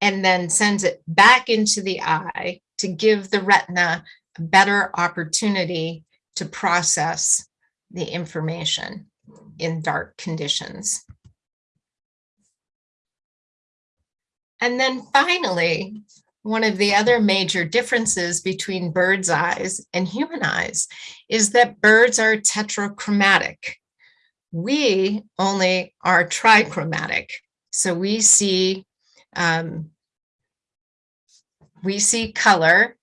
Speaker 5: and then sends it back into the eye to give the retina a better opportunity to process the information in dark conditions. And then finally, one of the other major differences between bird's eyes and human eyes is that birds are tetrachromatic. We only are trichromatic. So we see um, we see color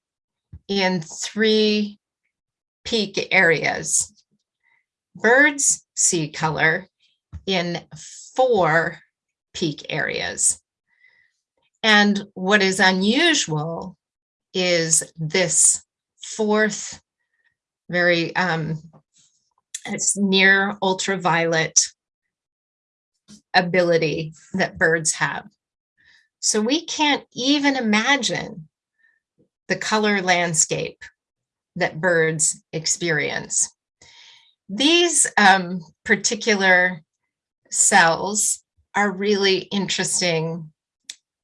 Speaker 5: in three peak areas. Birds see color in four peak areas. And what is unusual is this fourth, very um, it's near ultraviolet ability that birds have. So we can't even imagine the color landscape that birds experience. These um, particular cells are really interesting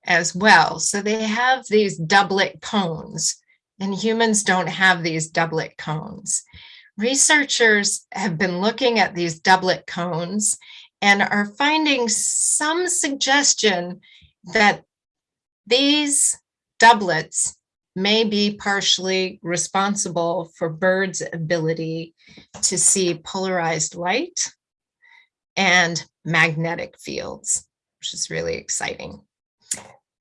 Speaker 5: as well. So they have these doublet cones and humans don't have these doublet cones. Researchers have been looking at these doublet cones and are finding some suggestion that these doublets may be partially responsible for birds' ability to see polarized light and magnetic fields, which is really exciting.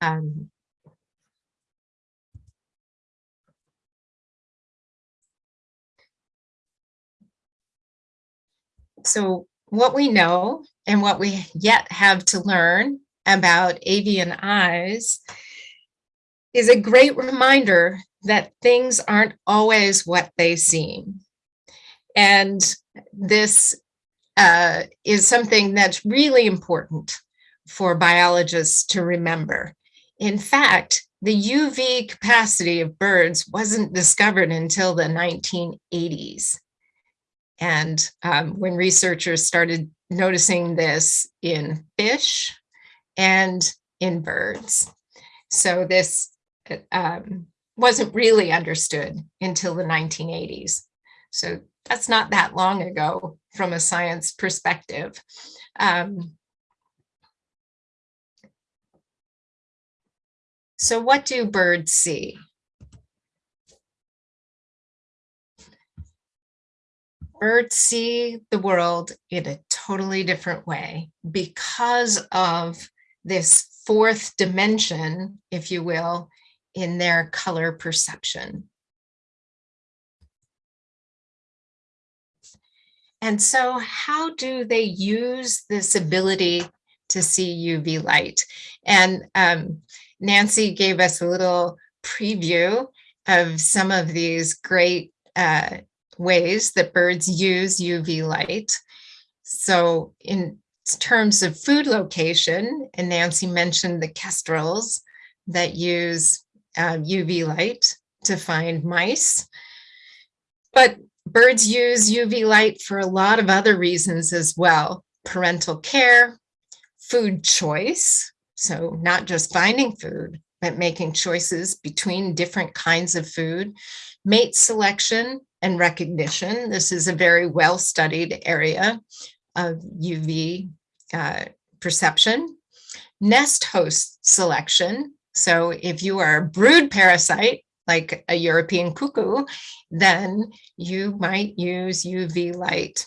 Speaker 5: Um, so what we know and what we yet have to learn about avian eyes is a great reminder that things aren't always what they seem. And this uh, is something that's really important for biologists to remember. In fact, the UV capacity of birds wasn't discovered until the 1980s. And um, when researchers started noticing this in fish and in birds. So this um, wasn't really understood until the 1980s. So that's not that long ago from a science perspective. Um, so what do birds see? Birds see the world in a totally different way because of this fourth dimension, if you will, in their color perception. And so how do they use this ability to see UV light? And um, Nancy gave us a little preview of some of these great uh, ways that birds use UV light. So in terms of food location, and Nancy mentioned the kestrels that use uh, UV light to find mice. But birds use UV light for a lot of other reasons as well. Parental care, food choice, so not just finding food, but making choices between different kinds of food, mate selection and recognition. This is a very well-studied area of UV uh, perception. Nest host selection. So if you are a brood parasite, like a European cuckoo, then you might use UV light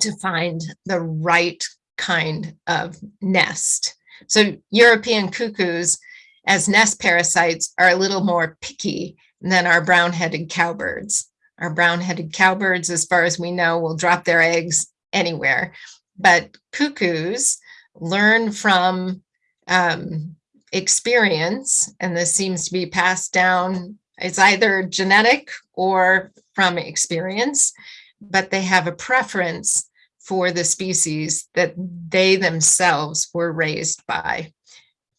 Speaker 5: to find the right kind of nest. So European cuckoos as nest parasites are a little more picky than our brown-headed cowbirds. Our brown-headed cowbirds, as far as we know, will drop their eggs anywhere. But cuckoos learn from um, experience, and this seems to be passed down. It's either genetic or from experience, but they have a preference for the species that they themselves were raised by.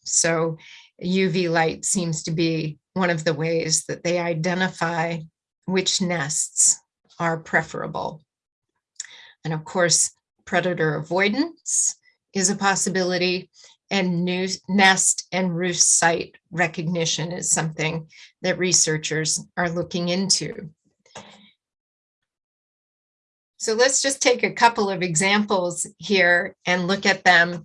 Speaker 5: So UV light seems to be one of the ways that they identify which nests are preferable. And of course, predator avoidance is a possibility and new nest and roost site recognition is something that researchers are looking into. So let's just take a couple of examples here and look at them.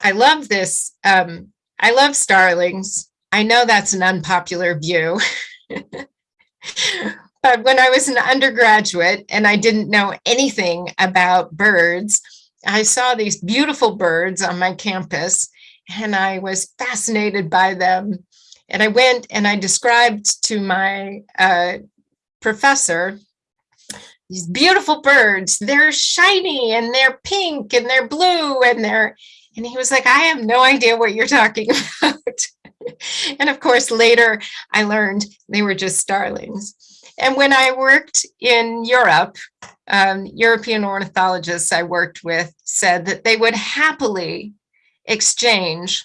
Speaker 5: I love this. Um, I love starlings. I know that's an unpopular view. but when I was an undergraduate and I didn't know anything about birds, I saw these beautiful birds on my campus and I was fascinated by them. And I went and I described to my uh, professor these beautiful birds. They're shiny and they're pink and they're blue and they're, and he was like, I have no idea what you're talking about. and of course, later I learned they were just starlings. And when I worked in Europe, um, European ornithologists I worked with said that they would happily exchange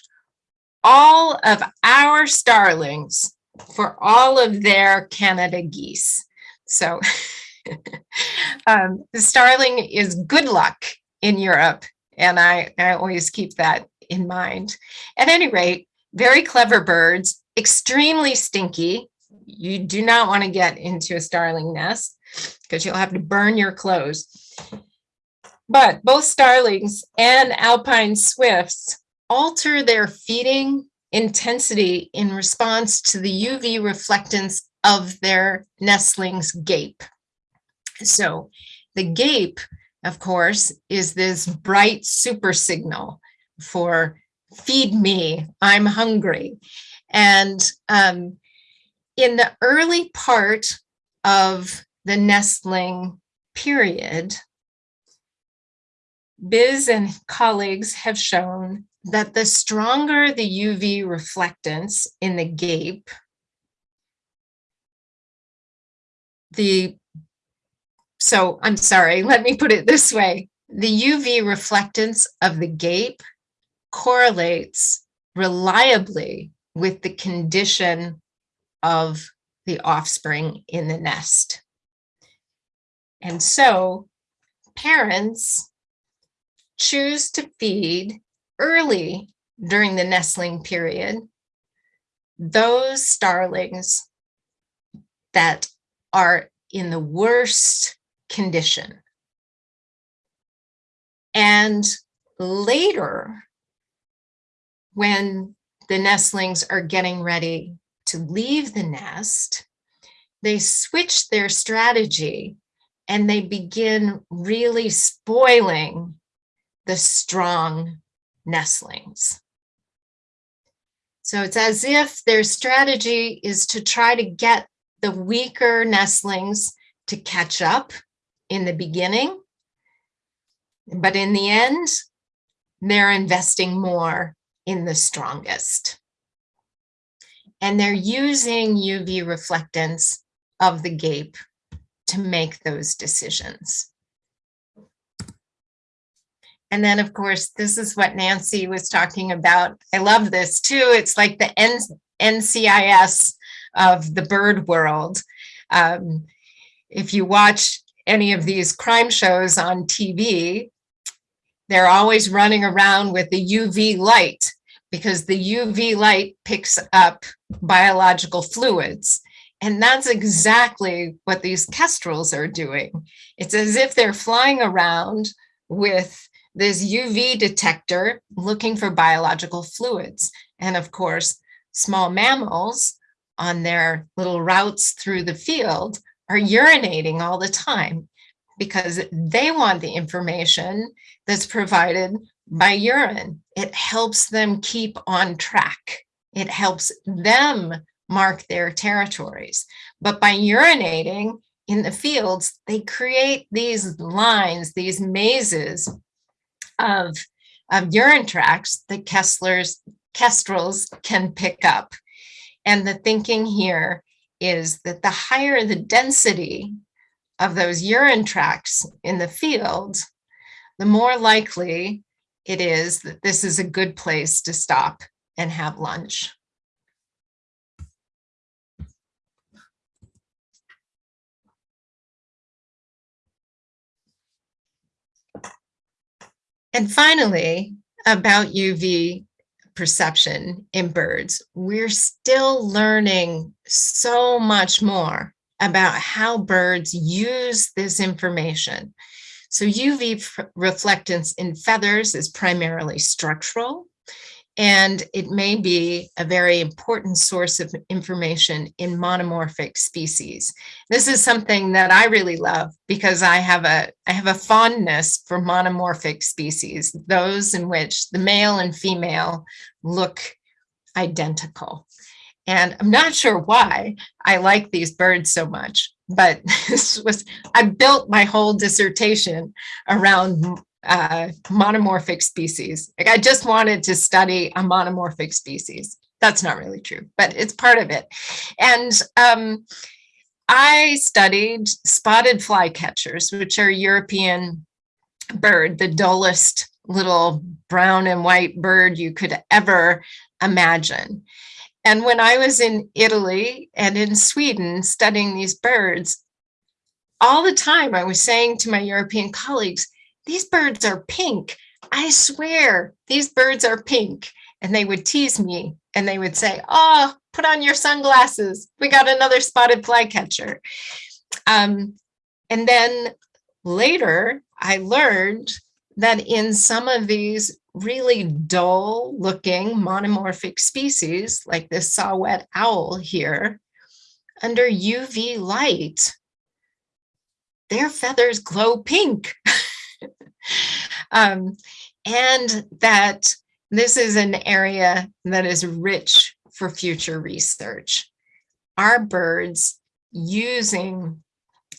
Speaker 5: all of our starlings for all of their Canada geese. So um, the starling is good luck in Europe. And I, I always keep that in mind. At any rate, very clever birds, extremely stinky. You do not want to get into a starling nest because you'll have to burn your clothes. But both starlings and alpine swifts alter their feeding intensity in response to the UV reflectance of their nestling's gape. So the gape, of course, is this bright super signal for feed me, I'm hungry. And um, in the early part of the nestling period, Bize and colleagues have shown that the stronger the UV reflectance in the gape, the, so I'm sorry, let me put it this way. The UV reflectance of the gape correlates reliably with the condition of the offspring in the nest. And so parents choose to feed early during the nestling period those starlings that are in the worst condition. And later, when the nestlings are getting ready to leave the nest, they switch their strategy and they begin really spoiling the strong nestlings. So it's as if their strategy is to try to get the weaker nestlings to catch up in the beginning. But in the end, they're investing more in the strongest. And they're using UV reflectance of the gape to make those decisions. And then, of course, this is what Nancy was talking about. I love this too. It's like the N NCIS of the bird world. Um, if you watch any of these crime shows on TV, they're always running around with the UV light because the UV light picks up biological fluids. And that's exactly what these kestrels are doing. It's as if they're flying around with this UV detector looking for biological fluids. And of course, small mammals on their little routes through the field are urinating all the time because they want the information that's provided by urine. It helps them keep on track. It helps them mark their territories. But by urinating in the fields, they create these lines, these mazes of, of urine tracts that Kessler's kestrels can pick up. And the thinking here is that the higher the density of those urine tracts in the field, the more likely it is that this is a good place to stop and have lunch. And finally, about UV perception in birds, we're still learning so much more about how birds use this information. So UV reflectance in feathers is primarily structural, and it may be a very important source of information in monomorphic species. This is something that I really love because I have a I have a fondness for monomorphic species, those in which the male and female look identical. And I'm not sure why I like these birds so much, but this was I built my whole dissertation around uh, monomorphic species. Like I just wanted to study a monomorphic species. That's not really true, but it's part of it. And um, I studied spotted flycatchers, which are European bird, the dullest little brown and white bird you could ever imagine. And when I was in Italy and in Sweden studying these birds, all the time I was saying to my European colleagues, these birds are pink. I swear these birds are pink. And they would tease me and they would say, oh, put on your sunglasses. We got another spotted flycatcher. Um, and then later I learned that in some of these really dull looking monomorphic species like this saw-whet owl here, under UV light, their feathers glow pink. um, and that this is an area that is rich for future research. Are birds using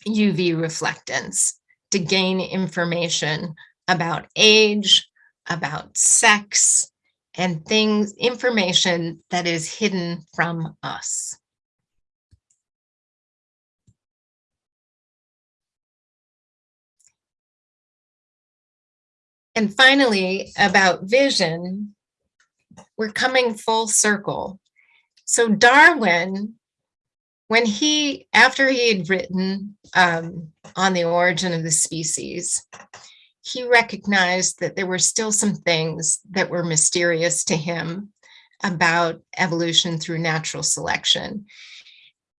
Speaker 5: UV reflectance to gain information about age, about sex, and things, information that is hidden from us. And finally, about vision, we're coming full circle. So Darwin, when he, after he had written um, on the origin of the species, he recognized that there were still some things that were mysterious to him about evolution through natural selection.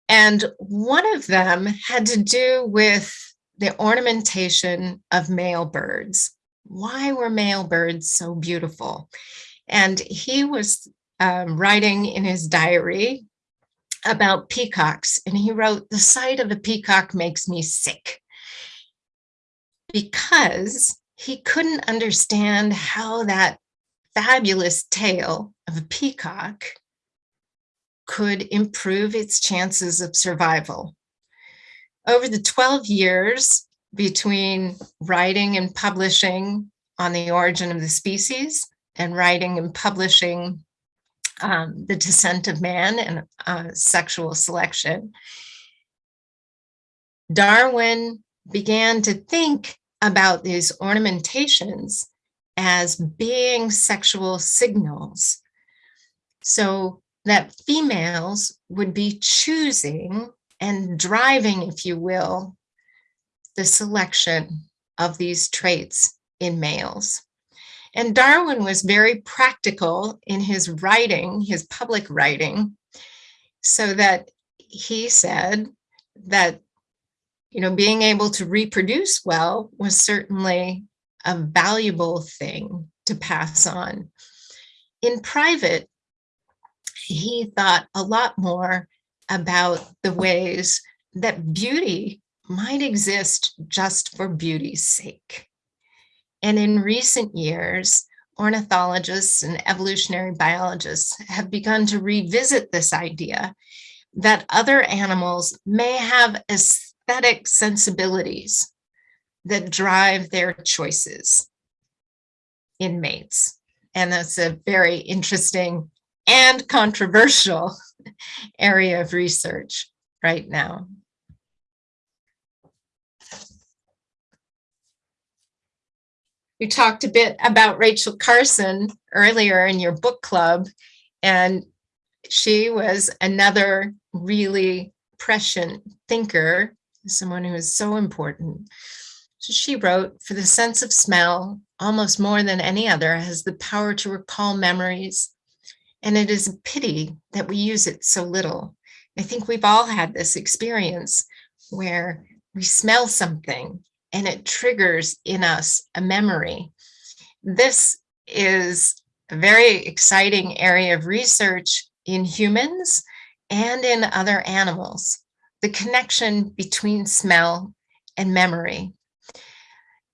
Speaker 5: And one of them had to do with the ornamentation of male birds. Why were male birds so beautiful? And he was um, writing in his diary about peacocks, and he wrote, The sight of a peacock makes me sick. Because he couldn't understand how that fabulous tail of a peacock could improve its chances of survival. Over the 12 years between writing and publishing on the origin of the species and writing and publishing um, the descent of man and uh, sexual selection, Darwin began to think about these ornamentations as being sexual signals. So that females would be choosing and driving, if you will, the selection of these traits in males. And Darwin was very practical in his writing, his public writing, so that he said that, you know, being able to reproduce well was certainly a valuable thing to pass on. In private, he thought a lot more about the ways that beauty might exist just for beauty's sake. And in recent years, ornithologists and evolutionary biologists have begun to revisit this idea that other animals may have aesthetic sensibilities that drive their choices in mates. And that's a very interesting and controversial area of research right now. You talked a bit about Rachel Carson earlier in your book club, and she was another really prescient thinker, someone who is so important. So she wrote, for the sense of smell, almost more than any other, has the power to recall memories, and it is a pity that we use it so little. I think we've all had this experience where we smell something and it triggers in us a memory. This is a very exciting area of research in humans and in other animals, the connection between smell and memory.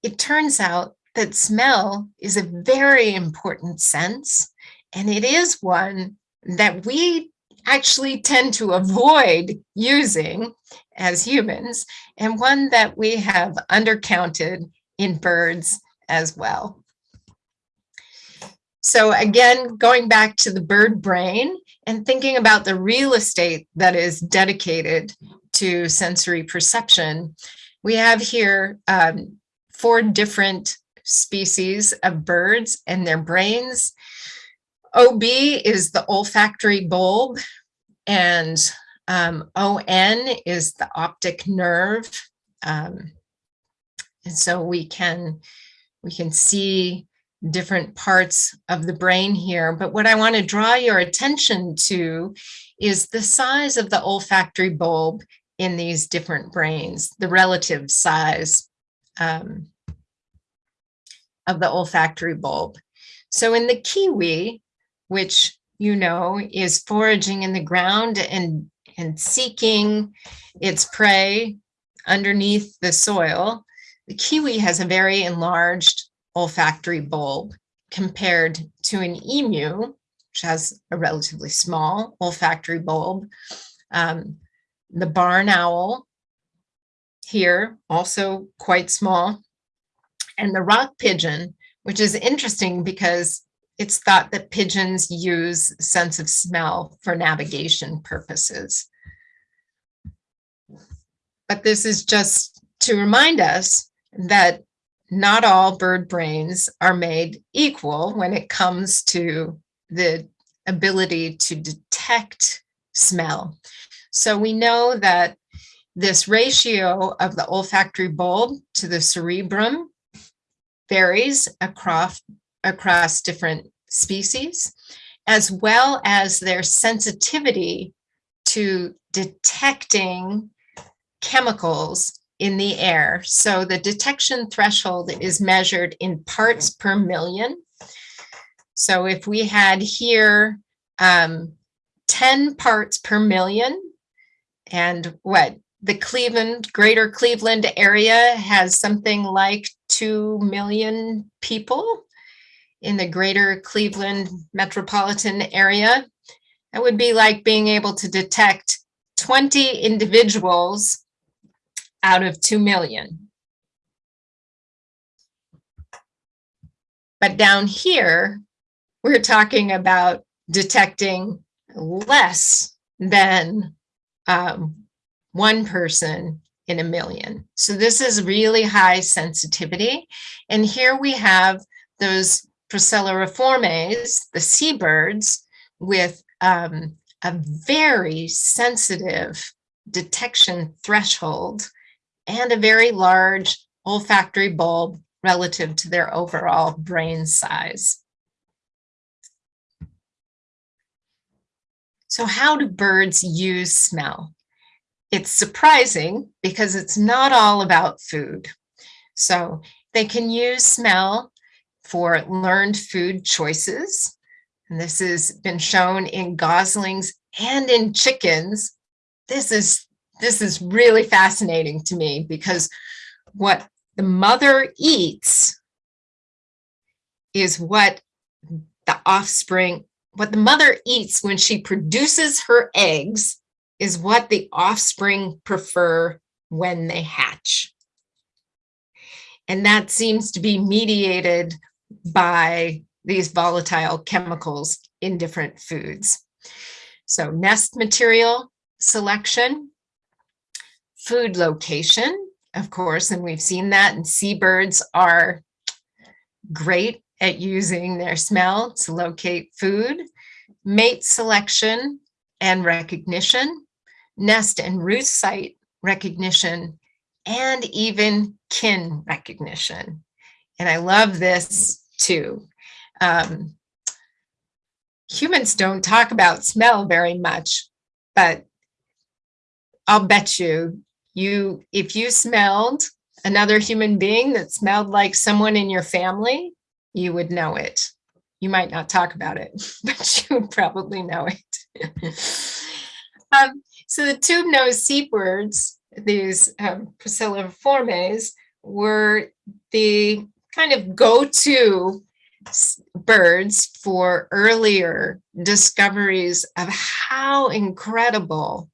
Speaker 5: It turns out that smell is a very important sense and it is one that we actually tend to avoid using as humans, and one that we have undercounted in birds as well. So again, going back to the bird brain and thinking about the real estate that is dedicated to sensory perception, we have here um, four different species of birds and their brains. OB is the olfactory bulb and um, ON is the optic nerve. Um, and so we can, we can see different parts of the brain here. But what I want to draw your attention to is the size of the olfactory bulb in these different brains, the relative size um, of the olfactory bulb. So in the kiwi, which you know is foraging in the ground and and seeking its prey underneath the soil, the kiwi has a very enlarged olfactory bulb compared to an emu, which has a relatively small olfactory bulb. Um, the barn owl here, also quite small, and the rock pigeon, which is interesting because it's thought that pigeons use sense of smell for navigation purposes. But this is just to remind us that not all bird brains are made equal when it comes to the ability to detect smell. So we know that this ratio of the olfactory bulb to the cerebrum varies across across different species, as well as their sensitivity to detecting chemicals in the air. So the detection threshold is measured in parts per million. So if we had here um, 10 parts per million, and what the Cleveland, greater Cleveland area has something like 2 million people in the greater Cleveland metropolitan area. That would be like being able to detect 20 individuals out of 2 million. But down here, we're talking about detecting less than um, one person in a million. So this is really high sensitivity. And here we have those Procellariiformes, the seabirds, with um, a very sensitive detection threshold and a very large olfactory bulb relative to their overall brain size. So how do birds use smell? It's surprising because it's not all about food. So they can use smell for learned food choices. And this has been shown in goslings and in chickens. This is, this is really fascinating to me because what the mother eats is what the offspring, what the mother eats when she produces her eggs is what the offspring prefer when they hatch. And that seems to be mediated by these volatile chemicals in different foods. So nest material selection, food location, of course, and we've seen that and seabirds are great at using their smell to locate food, mate selection and recognition, nest and roost site recognition, and even kin recognition. And I love this too. Um, humans don't talk about smell very much, but I'll bet you, you if you smelled another human being that smelled like someone in your family, you would know it. You might not talk about it, but you would probably know it. um, so the tube-nosed seabirds, these um, Procellariiformes, were the kind of go-to birds for earlier discoveries of how incredible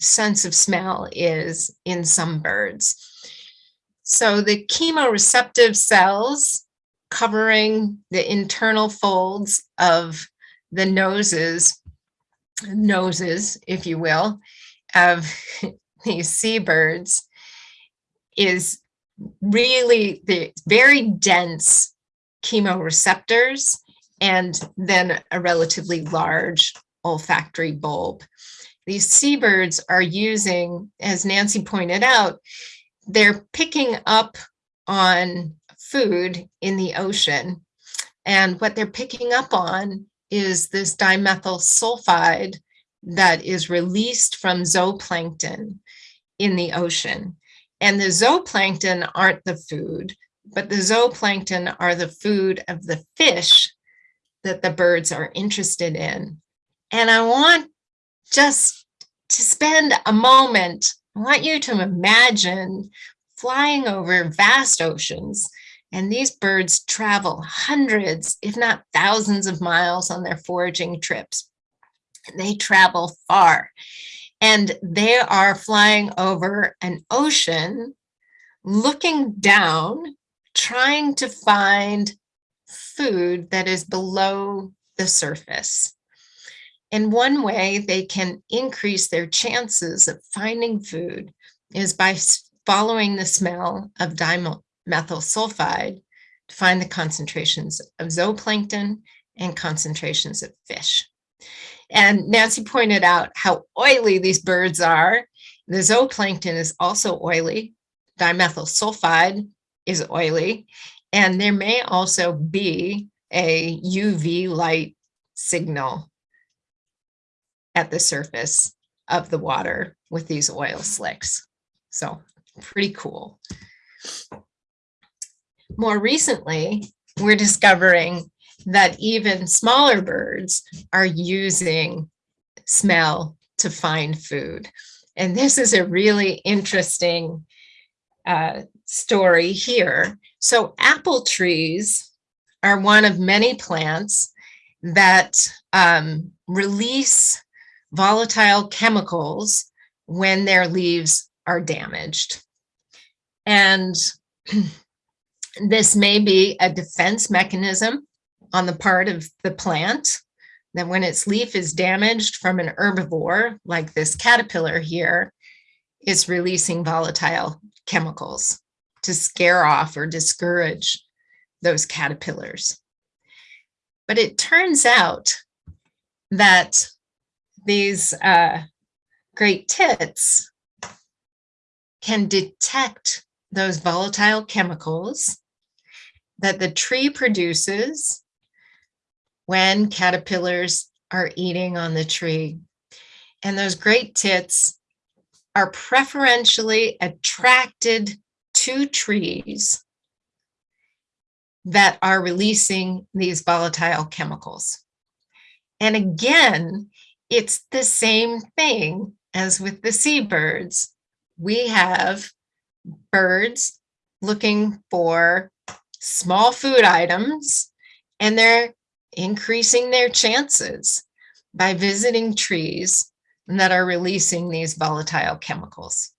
Speaker 5: sense of smell is in some birds. So the chemoreceptive cells covering the internal folds of the noses, noses, if you will, of these seabirds is really the very dense chemoreceptors and then a relatively large olfactory bulb. These seabirds are using, as Nancy pointed out, they're picking up on food in the ocean. And what they're picking up on is this dimethyl sulfide that is released from zooplankton in the ocean. And the zooplankton aren't the food, but the zooplankton are the food of the fish that the birds are interested in. And I want just to spend a moment, I want you to imagine flying over vast oceans and these birds travel hundreds, if not thousands of miles on their foraging trips. They travel far and they are flying over an ocean, looking down, trying to find food that is below the surface. And one way they can increase their chances of finding food is by following the smell of dimethyl sulfide to find the concentrations of zooplankton and concentrations of fish. And Nancy pointed out how oily these birds are. The zooplankton is also oily. Dimethyl sulfide is oily. And there may also be a UV light signal at the surface of the water with these oil slicks. So pretty cool. More recently, we're discovering that even smaller birds are using smell to find food. And this is a really interesting uh, story here. So apple trees are one of many plants that um, release volatile chemicals when their leaves are damaged. And this may be a defense mechanism on the part of the plant that when its leaf is damaged from an herbivore, like this caterpillar here, it's releasing volatile chemicals to scare off or discourage those caterpillars. But it turns out that these uh, great tits can detect those volatile chemicals that the tree produces when caterpillars are eating on the tree. And those great tits are preferentially attracted to trees that are releasing these volatile chemicals. And again, it's the same thing as with the seabirds. We have birds looking for small food items and they're increasing their chances by visiting trees that are releasing these volatile chemicals.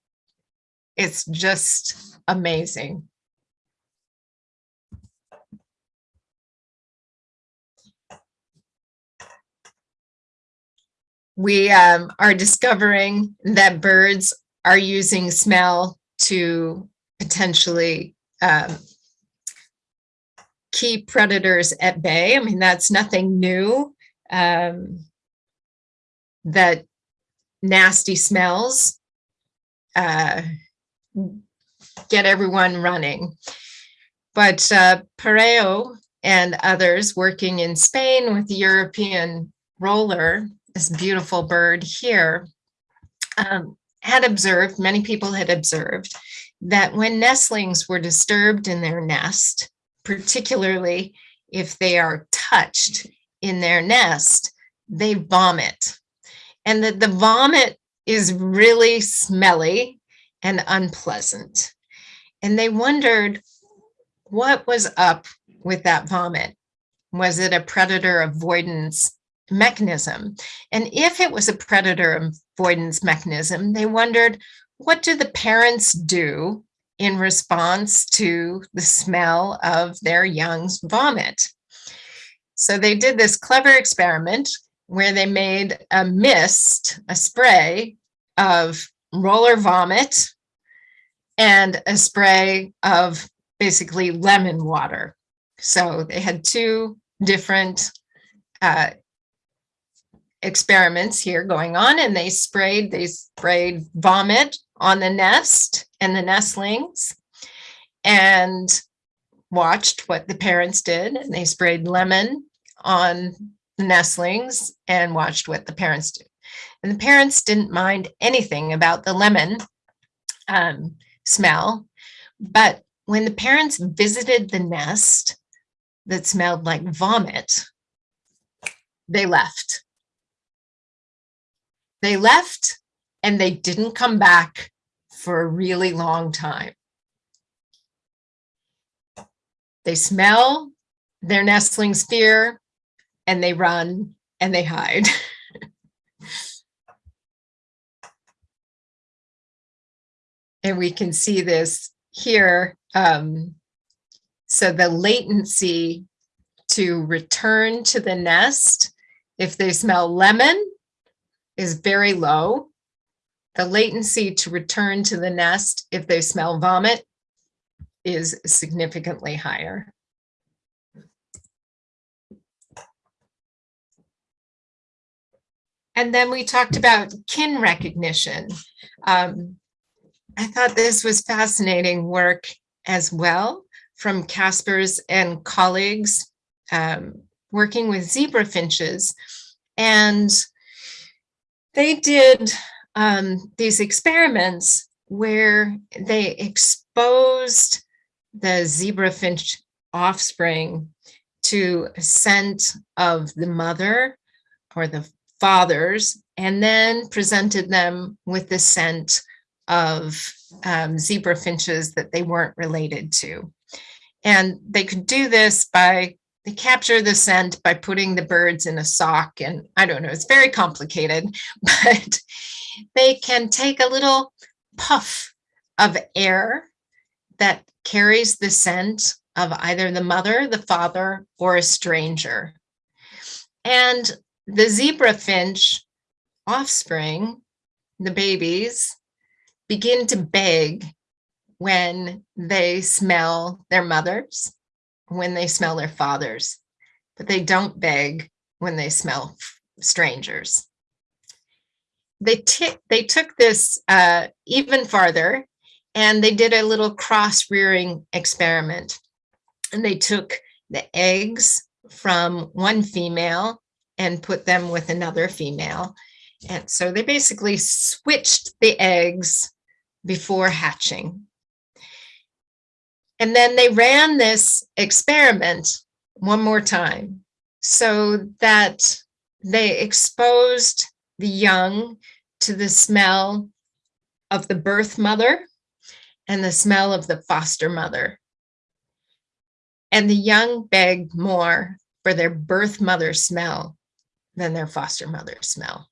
Speaker 5: It's just amazing. We um, are discovering that birds are using smell to potentially um, keep predators at bay. I mean, that's nothing new. Um, that nasty smells uh, get everyone running. But uh, Parejo and others working in Spain with the European roller, this beautiful bird here, um, had observed, many people had observed, that when nestlings were disturbed in their nest, particularly if they are touched in their nest, they vomit. And that the vomit is really smelly and unpleasant. And they wondered what was up with that vomit. Was it a predator avoidance mechanism? And if it was a predator avoidance mechanism, they wondered what do the parents do in response to the smell of their young's vomit? So they did this clever experiment where they made a mist, a spray of roller vomit and a spray of basically lemon water. So they had two different uh, experiments here going on and they sprayed, they sprayed vomit on the nest and the nestlings and watched what the parents did. And they sprayed lemon on the nestlings and watched what the parents did. And the parents didn't mind anything about the lemon um, smell. But when the parents visited the nest that smelled like vomit, they left. They left and they didn't come back for a really long time. They smell their nestlings fear and they run and they hide. and we can see this here. Um, so the latency to return to the nest, if they smell lemon, is very low. The latency to return to the nest, if they smell vomit, is significantly higher. And then we talked about kin recognition. Um, I thought this was fascinating work as well from Caspers and colleagues um, working with zebra finches. And they did um, these experiments where they exposed the zebra finch offspring to a scent of the mother or the fathers, and then presented them with the scent of um, zebra finches that they weren't related to. And they could do this by, they capture the scent by putting the birds in a sock. And I don't know, it's very complicated, but they can take a little puff of air that carries the scent of either the mother, the father, or a stranger. And the zebra finch offspring, the babies, begin to beg when they smell their mothers, when they smell their fathers, but they don't beg when they smell strangers. They, they took this uh, even farther and they did a little cross rearing experiment. And they took the eggs from one female and put them with another female. And so they basically switched the eggs before hatching. And then they ran this experiment one more time so that they exposed the young to the smell of the birth mother and the smell of the foster mother. And the young begged more for their birth mother smell than their foster mother smell.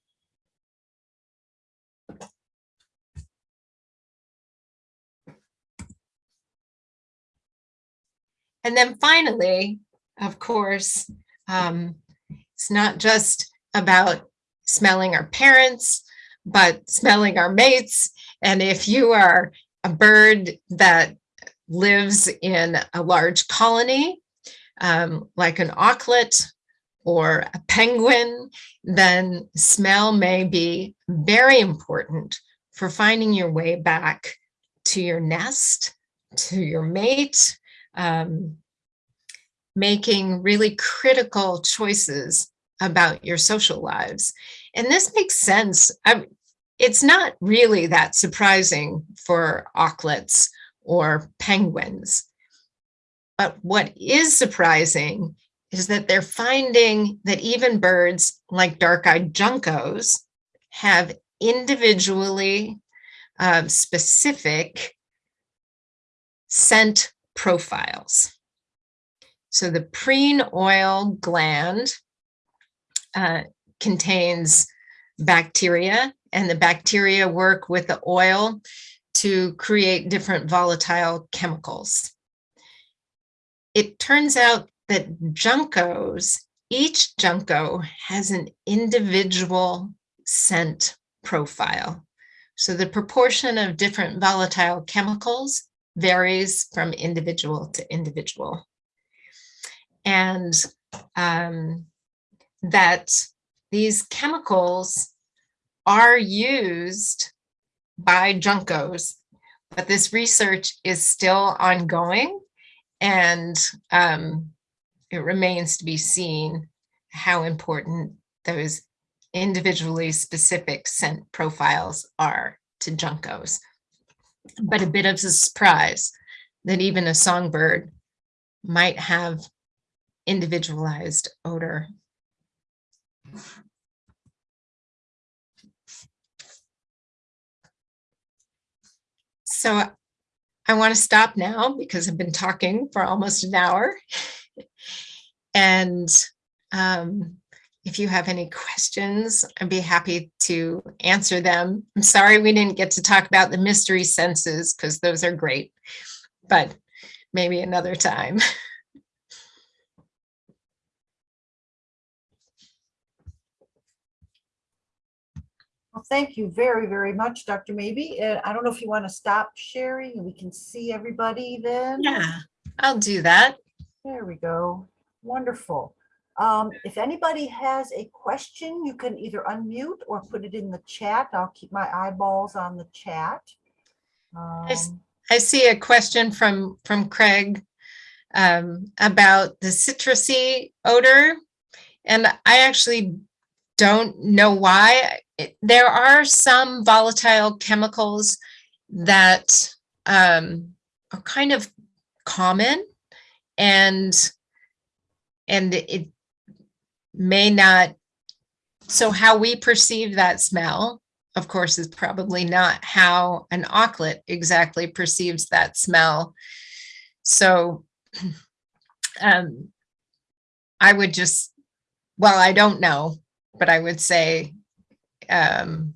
Speaker 5: And then finally, of course, um, it's not just about smelling our parents, but smelling our mates. And if you are a bird that lives in a large colony, um, like an auklet or a penguin, then smell may be very important for finding your way back to your nest, to your mate, um, making really critical choices about your social lives. And this makes sense. I, it's not really that surprising for auklets or penguins. But what is surprising is that they're finding that even birds like dark-eyed juncos have individually uh, specific scent profiles. So the preen oil gland uh, contains bacteria and the bacteria work with the oil to create different volatile chemicals. It turns out that juncos, each junco has an individual scent profile. So the proportion of different volatile chemicals varies from individual to individual. And um, that these chemicals are used by juncos, but this research is still ongoing and um, it remains to be seen how important those individually specific scent profiles are to juncos. But a bit of a surprise that even a songbird might have individualized odor. So I want to stop now because I've been talking for almost an hour. and um, if you have any questions, I'd be happy to answer them. I'm sorry we didn't get to talk about the mystery senses because those are great, but maybe another time.
Speaker 1: Well, thank you very, very much, Dr. Mabey. I don't know if you want to stop sharing and we can see everybody then.
Speaker 5: Yeah, I'll do that.
Speaker 1: There we go. Wonderful. Um, if anybody has a question, you can either unmute or put it in the chat. I'll keep my eyeballs on the chat. Um,
Speaker 5: I see a question from, from Craig um, about the citrusy odor. And I actually don't know why. There are some volatile chemicals that um, are kind of common and and it may not so how we perceive that smell of course is probably not how an auklet exactly perceives that smell so um i would just well i don't know but i would say um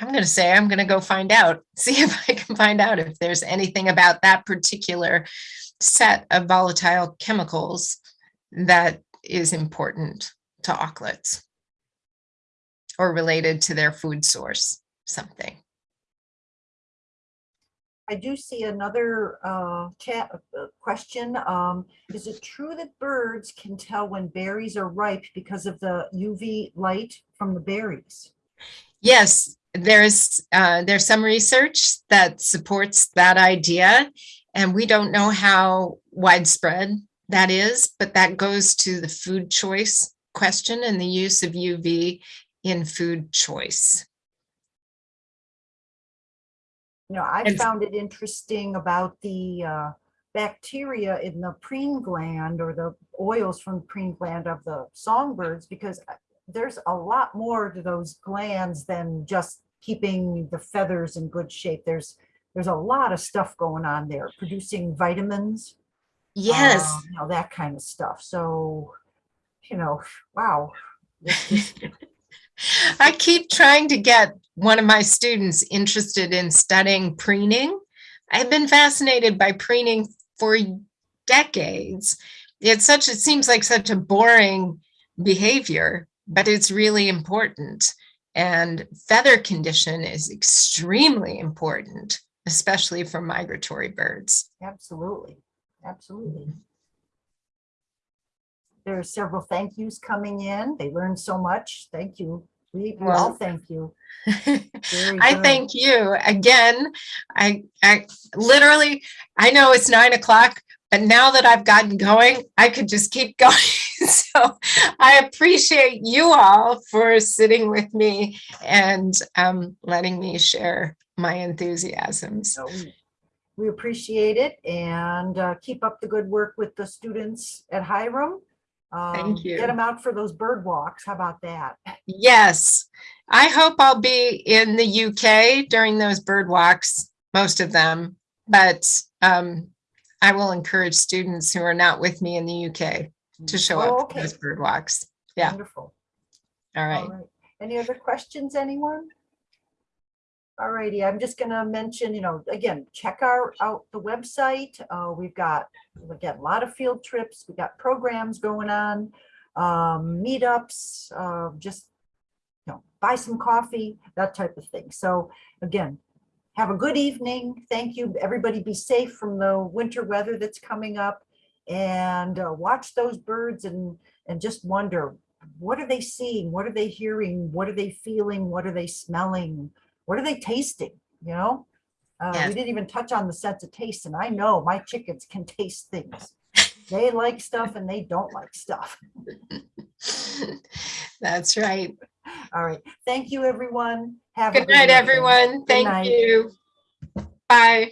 Speaker 5: i'm going to say i'm going to go find out see if i can find out if there's anything about that particular set of volatile chemicals that is important to auklets or related to their food source, something.
Speaker 1: I do see another uh, chat uh, question. Um, Is it true that birds can tell when berries are ripe because of the UV light from the berries?
Speaker 5: Yes, there's uh, there's some research that supports that idea, and we don't know how widespread that is, but that goes to the food choice question and the use of UV in food choice.
Speaker 1: You know, I found it interesting about the uh, bacteria in the preen gland or the oils from the preen gland of the songbirds because uh, there's a lot more to those glands than just keeping the feathers in good shape. There's there's a lot of stuff going on there, producing vitamins.
Speaker 5: Yes.
Speaker 1: um, You know, that kind of stuff. So, you know, wow.
Speaker 5: I keep trying to get one of my students interested in studying preening. I've been fascinated by preening for decades. It's such, it seems like such a boring behavior, but it's really important. And feather condition is extremely important, especially for migratory birds.
Speaker 1: Absolutely, absolutely. There are several thank yous coming in. They learned so much. Thank you. We we all
Speaker 5: Well-
Speaker 1: thank you.
Speaker 5: I thank you again. I, I literally, I know it's nine o'clock, but now that I've gotten going, I could just keep going. So I appreciate you all for sitting with me and um, letting me share my enthusiasms.
Speaker 1: So we- We appreciate it and uh, keep up the good work with the students at Hiram. Um,
Speaker 5: you.
Speaker 1: Get them out for those bird walks. How about that?
Speaker 5: Yes, I hope I'll be in the UK during those bird walks, most of them, but um, I will encourage students who are not with me in the UK to show
Speaker 1: Oh,
Speaker 5: up for those bird walks. Yeah.
Speaker 1: Wonderful.
Speaker 5: All
Speaker 1: All
Speaker 5: right.
Speaker 1: right. Any other questions, anyone? All righty, I'm just gonna mention, you know, again, check our, out the website. Uh, we've got, again, a lot of field trips. We got programs going on, um, meetups, uh, just, you know, buy some coffee, that type of thing. So again, have a good evening. Thank you. Everybody be safe from the winter weather that's coming up. And uh, watch those birds and, and just wonder, what are they seeing? What are they hearing? What are they feeling? What are they smelling? What are they tasting? You know? Uh,
Speaker 5: Yes.
Speaker 1: we didn't even touch on the sense of taste, and I know my chickens can taste things. They like stuff and they don't like stuff.
Speaker 5: That's right.
Speaker 1: All right. Thank you, everyone. Have a
Speaker 5: Good night, everyone. Thank
Speaker 1: night.
Speaker 5: you. Bye.